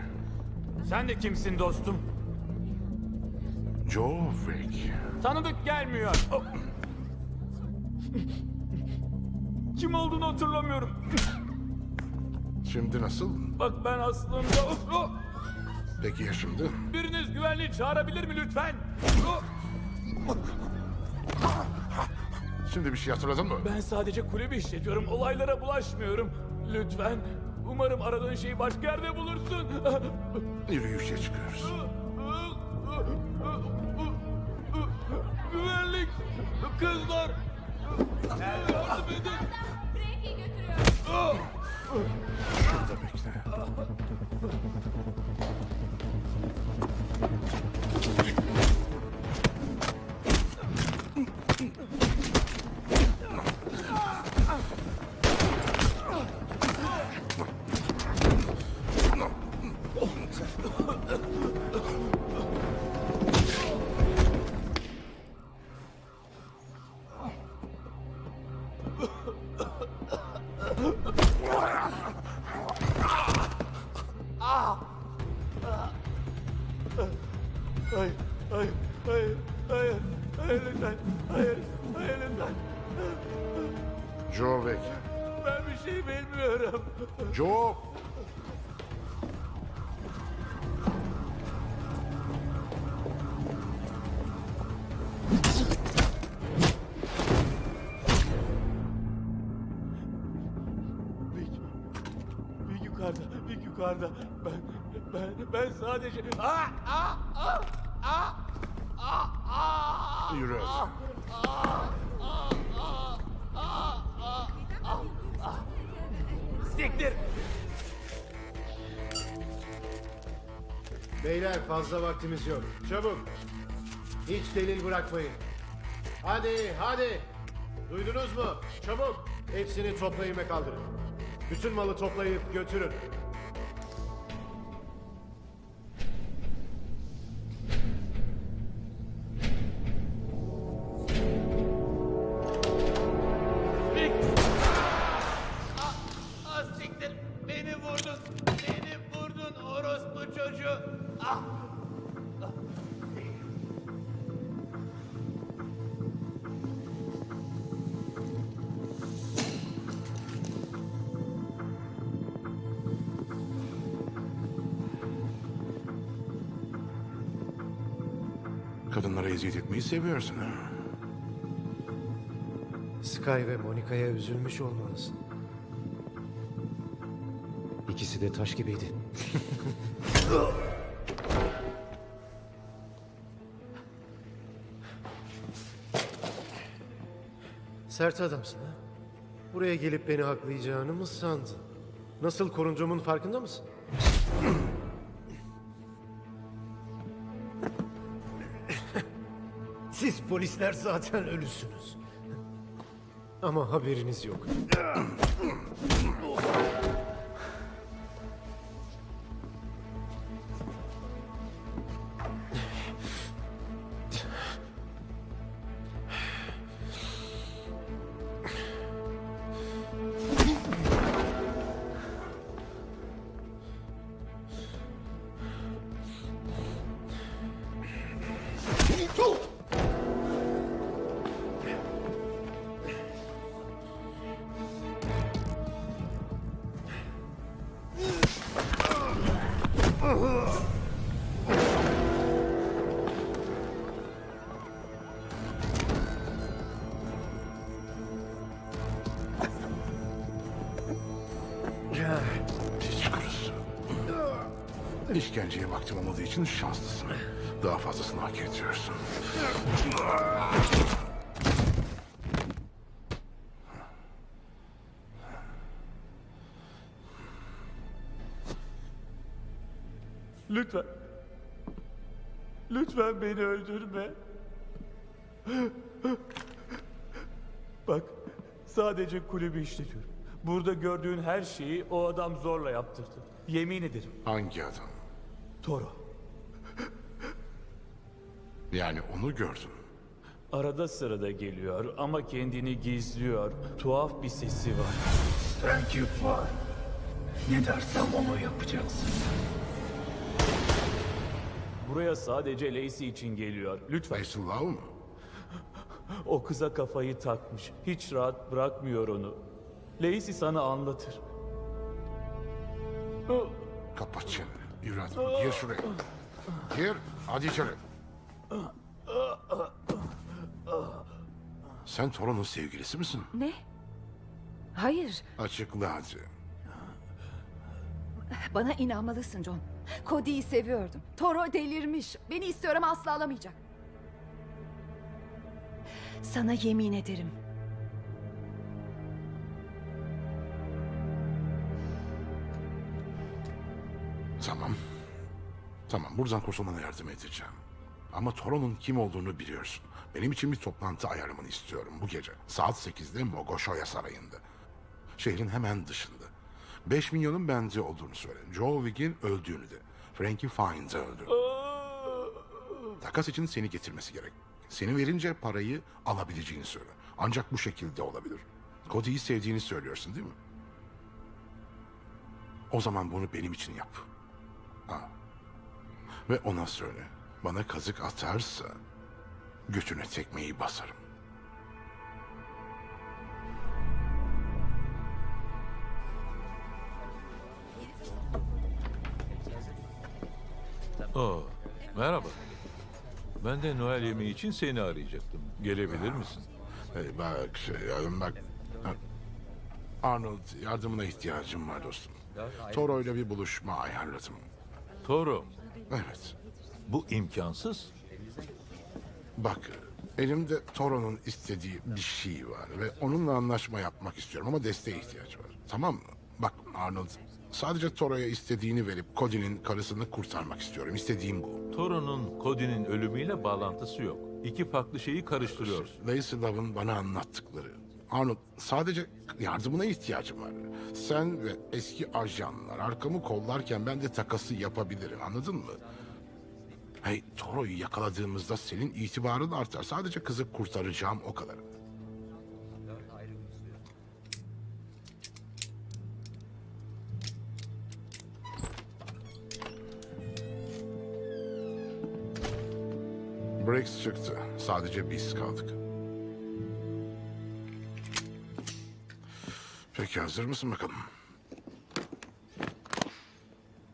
Sen de kimsin dostum? Jovek! Tanıdık gelmiyor. Oh. Kim olduğunu hatırlamıyorum. Şimdi nasıl? Bak ben aslında... Oh, oh. Peki ya şimdi? Biriniz güvenliği çağırabilir mi lütfen? Şimdi bir şey hatırladın mı? Ben sadece kulübü işletiyorum. Olaylara bulaşmıyorum. Lütfen. Umarım aradığın şeyi başka yerde bulursun. Yürüyüşe çıkıyoruz. Güvenlik. Kızlar. Yardım edin. Şurada bekle. Sadece... Aa, aa, aa, aa, aa, aa. Yürü. Siktir. Beyler fazla vaktimiz yok. Çabuk. Hiç delil bırakmayın. Hadi hadi. Duydunuz mu? Çabuk. Hepsini toplayın ve kaldırın. Bütün malı toplayıp götürün. Kadınlara eziyet etmeyi seviyorsun ha? Sky ve Monica'ya üzülmüş olmalısın. İkisi de taş gibiydi. Sert adamsın ha? Buraya gelip beni haklayacağını mı sandın? Nasıl korunduğumun farkında mısın? Polisler zaten ölüsünüz. Ama haberiniz yok. Beni öldürme. Bak, sadece kulübü işletiyorum. Burada gördüğün her şeyi o adam zorla yaptırdı. Yemin ederim. Hangi adam? Toro. Yani onu gördün. Arada sırada geliyor ama kendini gizliyor. Tuhaf bir sesi var. Takip var. Ne dersem onu yapacaksın. Buraya sadece Lacey için geliyor. Lütfen. Lacey Love mı? O kıza kafayı takmış. Hiç rahat bırakmıyor onu. Lacey sana anlatır. Kapat çeneni. Yürü hadi. Gir şuraya. Gir. Hadi içeri. Sen Toron'un sevgilisi misin? Ne? Hayır. Açıkla hadi. Bana inanmalısın John. Cody'yi seviyordum. Toro delirmiş. Beni istiyorum asla alamayacak. Sana yemin ederim. Tamam. Tamam buradan kurtulmana yardım edeceğim. Ama Toron'un kim olduğunu biliyorsun. Benim için bir toplantı ayarlamanı istiyorum bu gece. Saat 8'de Mogoshoya Sarayı'nda. Şehrin hemen dışında. 5 milyonun bende olduğunu söyle. Joe Wigg'in öldüğünü de. Frankie Fines öldü. Takas için seni getirmesi gerek. Seni verince parayı alabileceğini söyle. Ancak bu şekilde olabilir. Cody'yi sevdiğini söylüyorsun değil mi? O zaman bunu benim için yap. Ha. Ve ona söyle. Bana kazık atarsa götüne tekmeyi basarım. Oo, merhaba. Ben de Noel yemeği için seni arayacaktım. Gelebilir misin? Hey bak şey yardım bak. Arnold yardımına ihtiyacım var dostum. Toro ile bir buluşma ayarladım. Toro. Evet. Bu imkansız. Bak elimde Toro'nun istediği bir şey var ve onunla anlaşma yapmak istiyorum ama desteğe ihtiyaç var. Tamam mı? Bak Arnold sadece Toro'ya istediğini verip Cody'nin karısını kurtarmak istiyorum. İstediğim bu. Toro'nun Cody'nin ölümüyle bağlantısı yok. İki farklı şeyi karıştırıyorsun. Lacey Love'ın bana anlattıkları. Arnold sadece yardımına ihtiyacım var. Sen ve eski ajanlar arkamı kollarken ben de takası yapabilirim anladın mı? Hey Toro'yu yakaladığımızda senin itibarın artar. Sadece kızı kurtaracağım o kadar. Briggs çıktı. Sadece biz kaldık. Peki hazır mısın bakalım?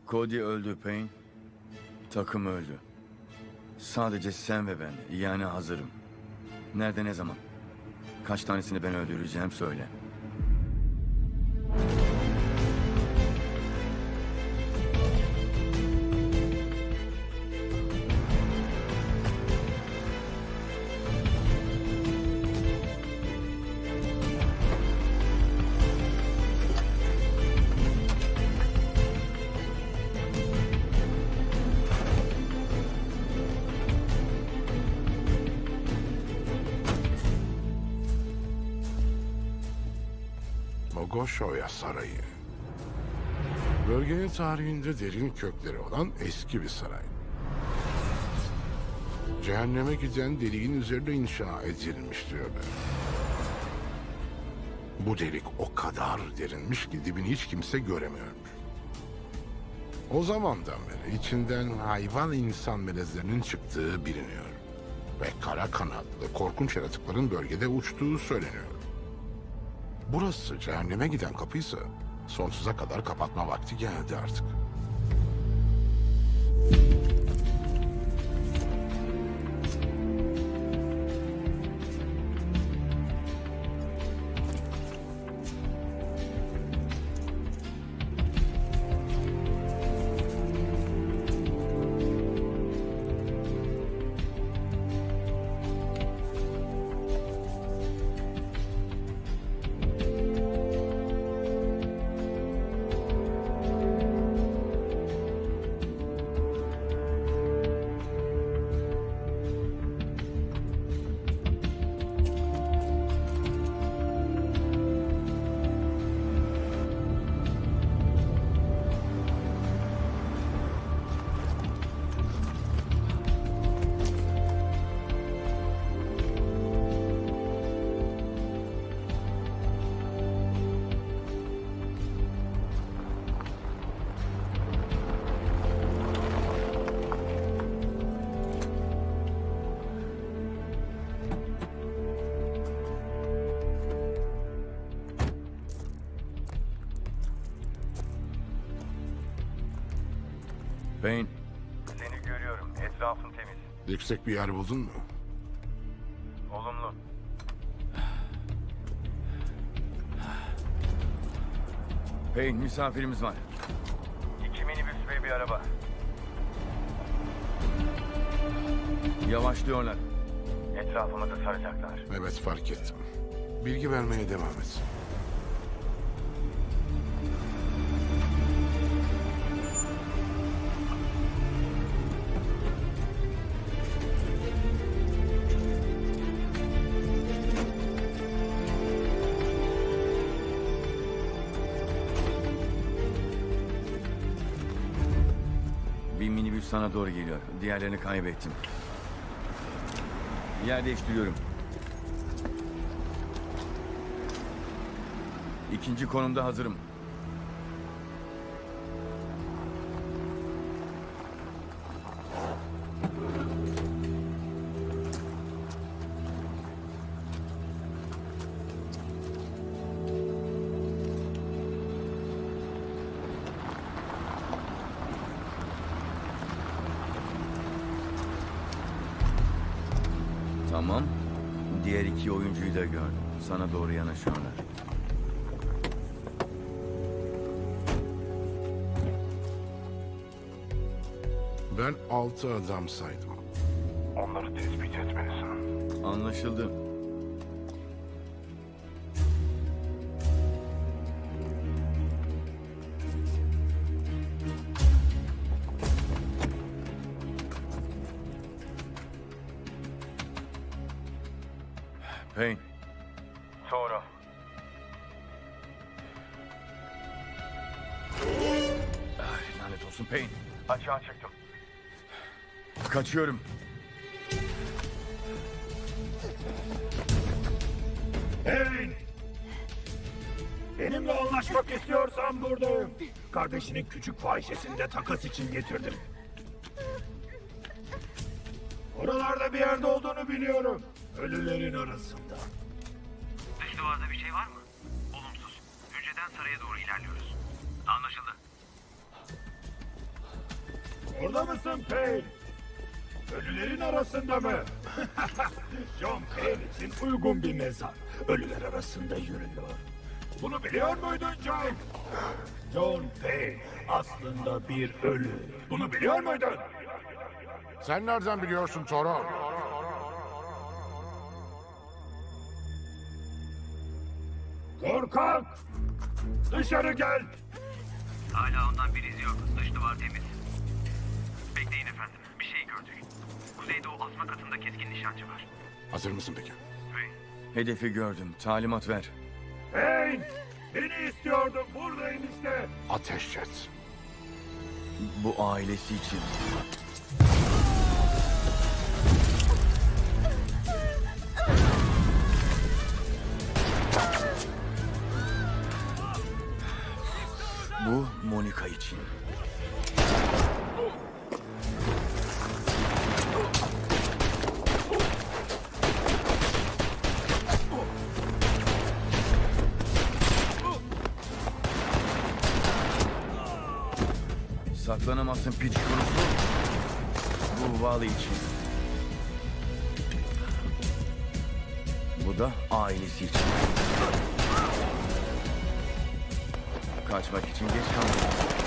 Cody öldü Payne. Takım öldü. Sadece sen ve ben. Yani hazırım. Nerede ne zaman? Kaç tanesini ben öldüreceğim söyle. Mogoshoya Sarayı. Bölgenin tarihinde derin kökleri olan eski bir saray. Cehenneme giden deliğin üzerine inşa edilmiş diyorlar. Bu delik o kadar derinmiş ki dibini hiç kimse göremiyormuş. O zamandan beri içinden hayvan insan melezlerinin çıktığı biliniyor. Ve kara kanatlı korkunç yaratıkların bölgede uçtuğu söyleniyor. Burası cehenneme giden kapıysa sonsuza kadar kapatma vakti geldi artık. Yüksek bir yer buldun mu? Olumlu. Payne misafirimiz var. İki minibüs ve bir araba. Yavaşlıyorlar. Etrafımızı saracaklar. Evet fark ettim. Bilgi vermeye devam et. Sana doğru geliyor. Diğerlerini kaybettim. Yer değiştiriyorum. İkinci konumda hazırım. Diğer iki oyuncuyu da gördüm. Sana doğru yanaşıyorlar. Ben altı adam saydım. Onları tespit etmelisin. Anlaşıldı. Kaçıyorum. Hey! Benimle anlaşmak istiyorsan buradayım. Kardeşinin küçük fahişesini de takas için getirdim. Mı? John Payne için uygun bir mezar. Ölüler arasında yürüyor. Bunu biliyor muydun John? John Payne aslında bir ölü. Bunu biliyor muydun? Sen nereden biliyorsun Toro? Korkak! Dışarı gel! Hala ondan bir iz yok. Dış duvar temiz. Kuzeydoğu asma katında keskin nişancı var. Hazır mısın peki? Hedefi gördüm. Talimat ver. Payne! Beni istiyordun. Buradayım işte. Ateş et. Bu ailesi için. Bu Monica için. Saklanamazsın piç kurusu. Bu Valley için. Bu da ailesi için. Kaçmak için geç kalmadın.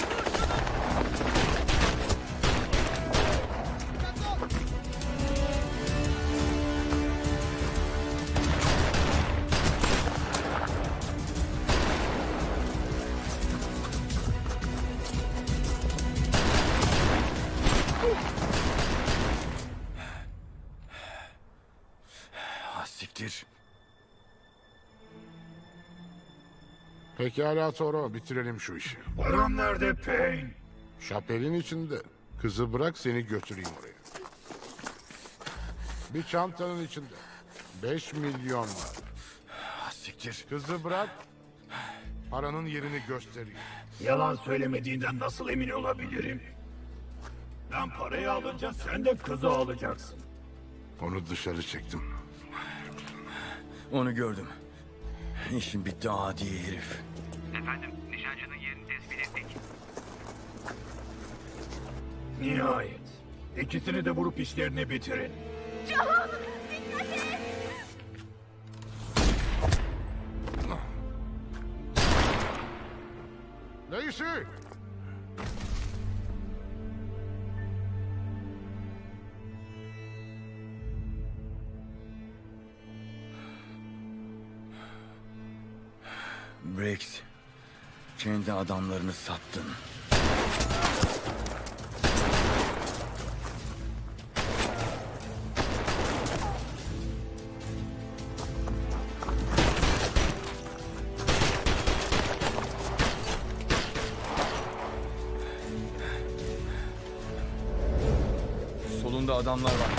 Pekala Toro bitirelim şu işi. Param nerede Payne? Şapelin içinde. Kızı bırak seni götüreyim oraya. Bir çantanın içinde. 5 milyon var. Ah, Siktir. Kızı bırak. Paranın yerini göstereyim. Yalan söylemediğinden nasıl emin olabilirim? Ben parayı alınca sen de kızı alacaksın. Onu dışarı çektim. Onu gördüm. İşin bitti adi herif. Efendim nişancının yerini tespit ettik. Nihayet. İkisini de vurup işlerini bitirin. John! Dikkat et! Neyse. Brex, kendi adamlarını sattın. Solunda adamlar var.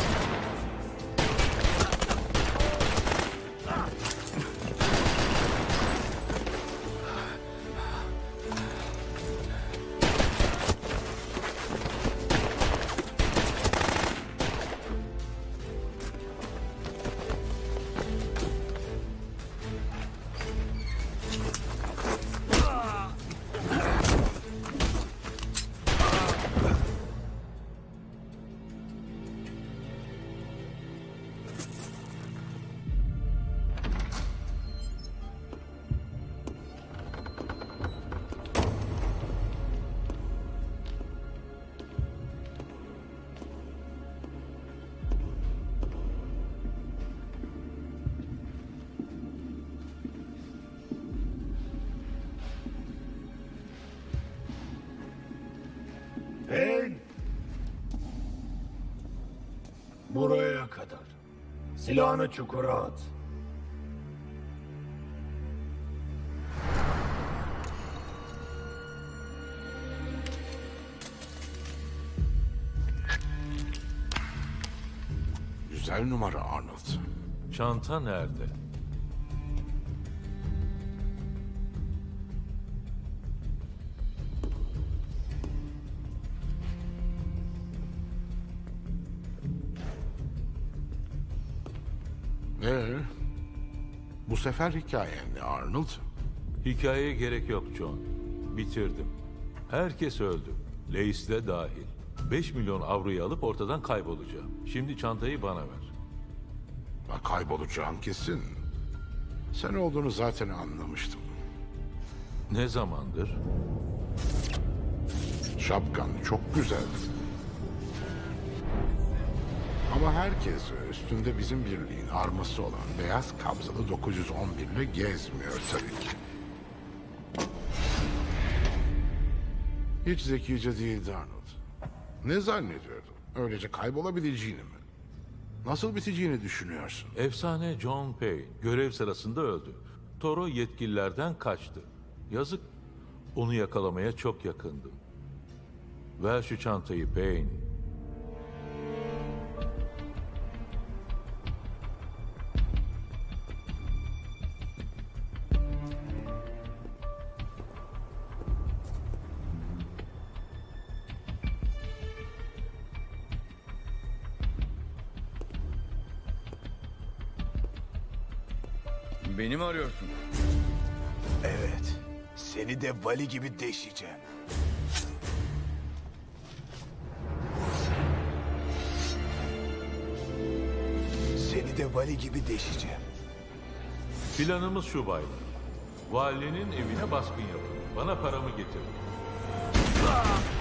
Silahını çukura at. Güzel numara Arnold. Çanta nerede? Sefer hikayen ne Arnold? Hikayeye gerek yok John. Bitirdim. Herkes öldü. Leis de dahil. 5 milyon avroyu alıp ortadan kaybolacağım. Şimdi çantayı bana ver. Bak kaybolacağın kesin. Sen olduğunu zaten anlamıştım. Ne zamandır? Şapkan çok güzel. Ama herkes üstünde bizim birliğin arması olan beyaz kabzalı 911 ile gezmiyor tabii ki. Hiç zekice değildi Arnold. Ne zannediyordun? Öylece kaybolabileceğini mi? Nasıl biteceğini düşünüyorsun? Efsane John Payne görev sırasında öldü. Toro yetkililerden kaçtı. Yazık. Onu yakalamaya çok yakındım. Ver şu çantayı Payne. Vali gibi deşeceğim. Seni de vali gibi deşeceğim. Planımız şu baylar. Valinin evine baskın yapın. Bana paramı getirin. Neden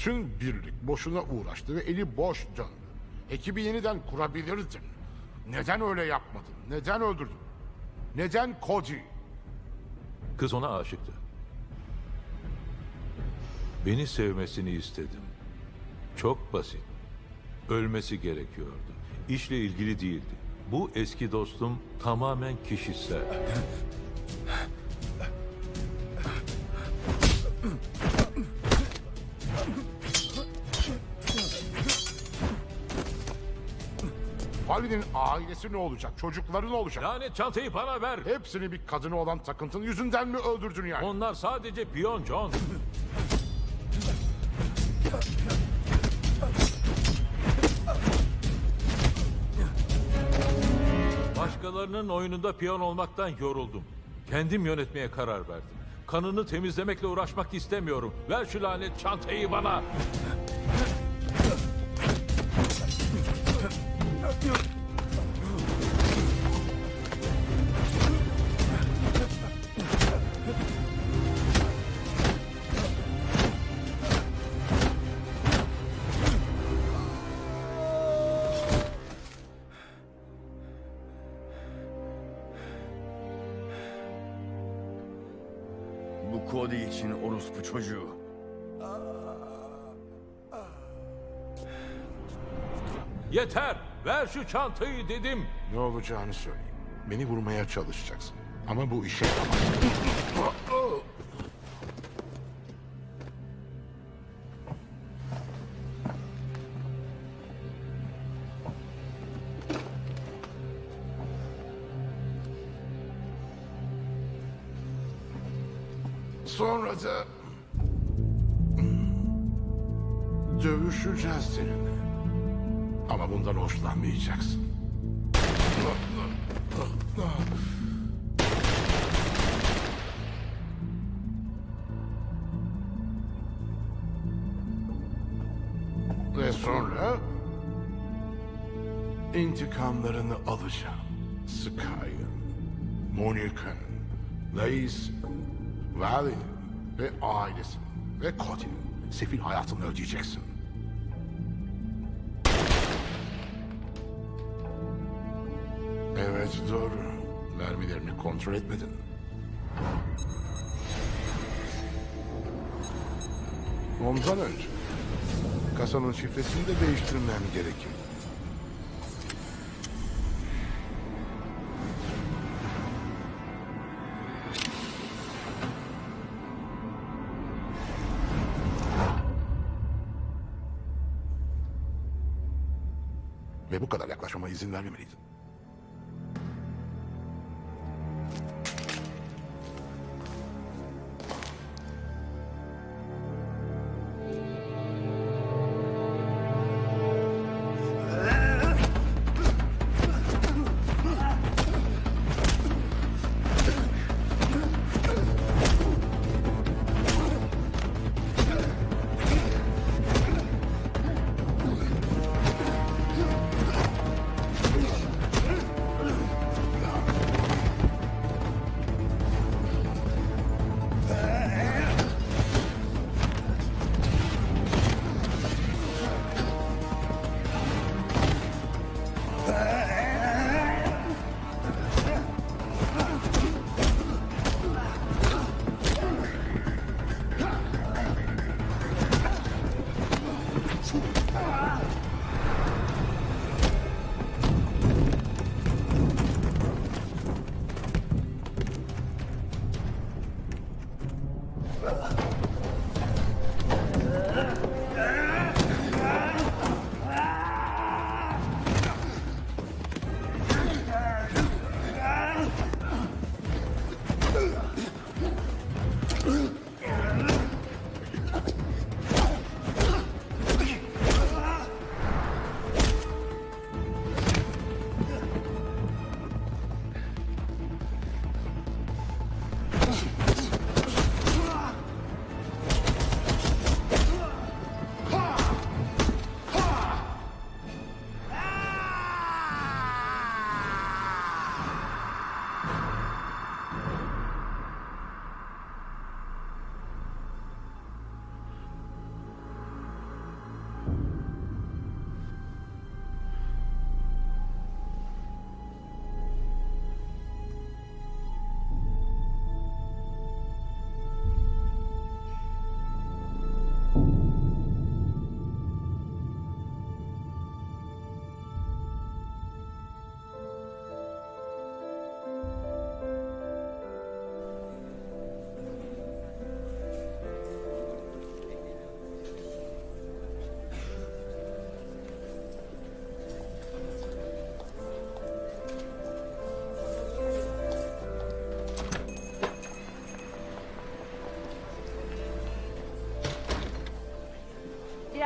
Bütün birlik boşuna uğraştı ve eli boş döndü. Ekibi yeniden kurabilirdin. Neden öyle yapmadın? Neden öldürdün? Neden Cody? Kız ona aşıktı. Beni sevmesini istedim. Çok basit. Ölmesi gerekiyordu. İşle ilgili değildi. Bu eski dostum tamamen kişisel. Vali'nin ailesi ne olacak? Çocukları ne olacak? Lanet çantayı bana ver. Hepsini bir kadına olan takıntın yüzünden mi öldürdün yani? Onlar sadece piyon John. Başkalarının oyununda piyon olmaktan yoruldum. Kendim yönetmeye karar verdim. Kanını temizlemekle uğraşmak istemiyorum. Ver şu lanet çantayı bana. Bu Cody için orospu çocuğu. Yeter. Ver şu çantayı dedim. Ne olacağını söyleyeyim. Beni vurmaya çalışacaksın. Ama bu işe. Sonra da... Dövüşeceğiz seninle. Ama bundan hoşlanmayacaksın. Ve sonra intikamlarını alacağım. Sky'ın, Monica'nın, Lace'in, Valley'nin ve ailesinin ve Cody'nin sefil hayatını ödeyeceksin. Evet doğru. Mermilerini kontrol etmedin. Ondan önce kasanın şifresini de değiştirmem gerekir. Ve bu kadar yaklaşmama izin vermemeliydin.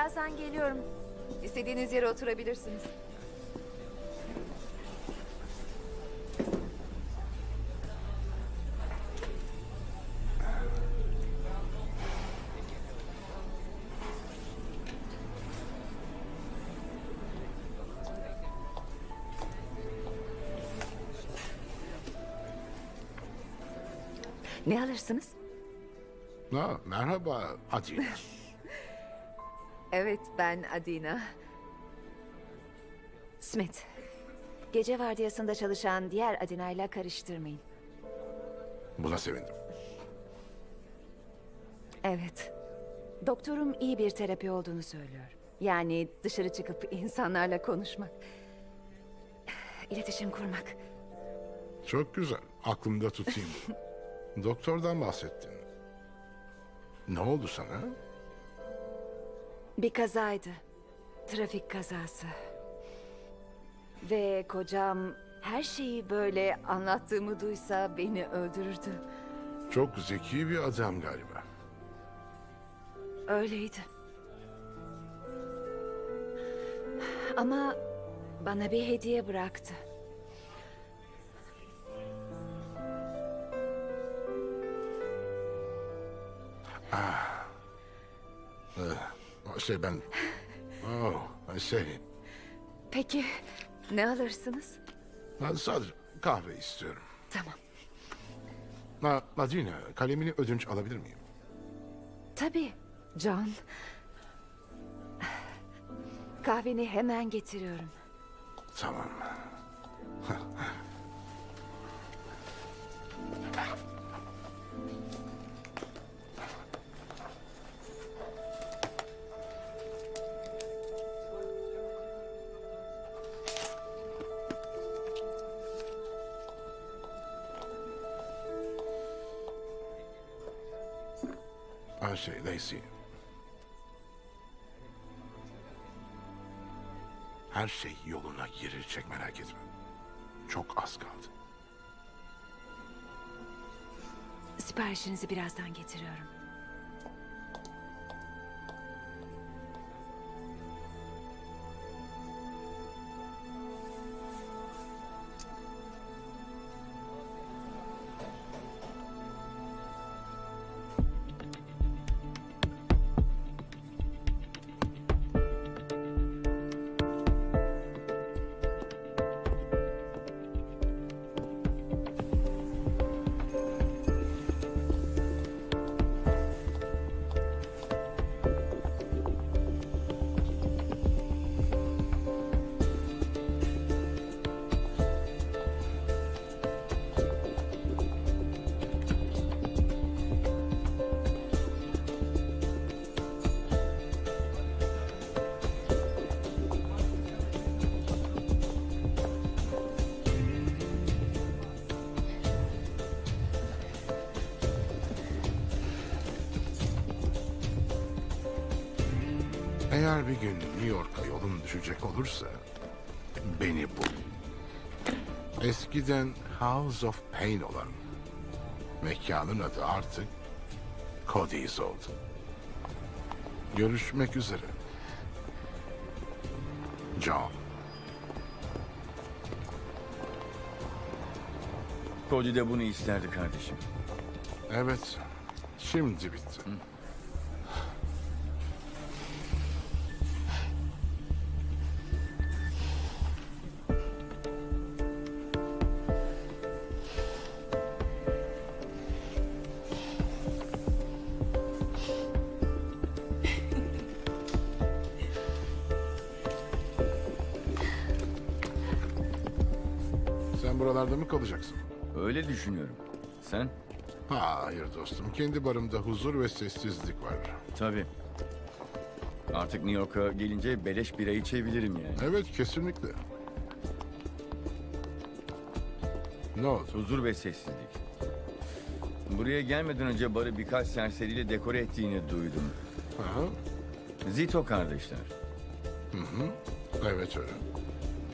Birazdan geliyorum. İstediğiniz yere oturabilirsiniz. Ne alırsınız? Ha, merhaba Adina. Evet, ben Adina. Smith. Gece vardiyasında çalışan diğer Adina'yla karıştırmayın. Buna sevindim. Evet. Doktorum iyi bir terapi olduğunu söylüyor. Yani dışarı çıkıp insanlarla konuşmak. İletişim kurmak. Çok güzel. Aklımda tutayım. Doktordan bahsettin. Ne oldu sana? Bir kazaydı. Trafik kazası. Ve kocam her şeyi böyle anlattığımı duysa beni öldürürdü. Çok zeki bir adam galiba. Öyleydi. Ama bana bir hediye bıraktı. Ah. Ee, şey ben... Oh, şey... Peki ne alırsınız? Ben sadece kahve istiyorum. Tamam. Ha, Adina, kalemini ödünç alabilir miyim? Tabii John. Kahveni hemen getiriyorum. Tamam. Her şey Lacey. Her şey yoluna girecek merak etme. Çok az kaldı. Siparişinizi birazdan getiriyorum. Eğer bir gün New York'a yolun düşecek olursa beni bul. Eskiden House of Pain olan mekanın adı artık Cody's oldu. Görüşmek üzere. John. Cody de bunu isterdi kardeşim. Evet. Şimdi bitti. Sen kalacaksın? Öyle düşünüyorum. Sen? Hayır dostum. Kendi barımda huzur ve sessizlik var. Tabii. Artık New York'a gelince beleş bira içebilirim yani. Evet kesinlikle. Ne oldu? Huzur ve sessizlik. Buraya gelmeden önce barı birkaç serseriyle dekore ettiğini duydum. Aha. Zito kardeşler. Hı hı. Evet öyle.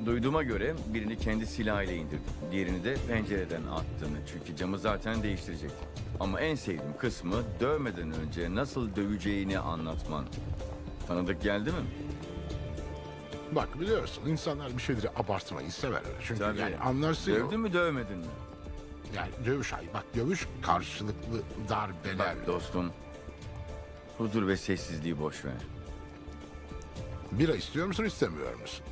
Duyduğuma göre birini kendi silahıyla indirdi. Diğerini de pencereden attığını. Çünkü camı zaten değiştirecekti. Ama en sevdiğim kısmı dövmeden önce nasıl döveceğini anlatman. Tanıdık geldi mi? Bak biliyorsun insanlar bir şeyleri abartmayı sever. Çünkü Tabii. yani anlarsın ya. Dövdün mü dövmedin mi? Yani dövüş ay bak dövüş karşılıklı darbeler. Bak dostum. Huzur ve sessizliği boş ver. Bira istiyor musun istemiyor musun?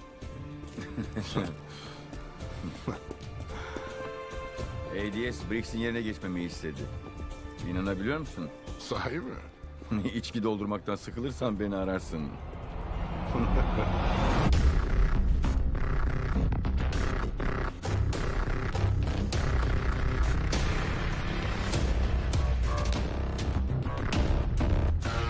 ADS Briggs'in yerine geçmemi istedi. İnanabiliyor musun? Sahi mi? İçki doldurmaktan sıkılırsan beni ararsın.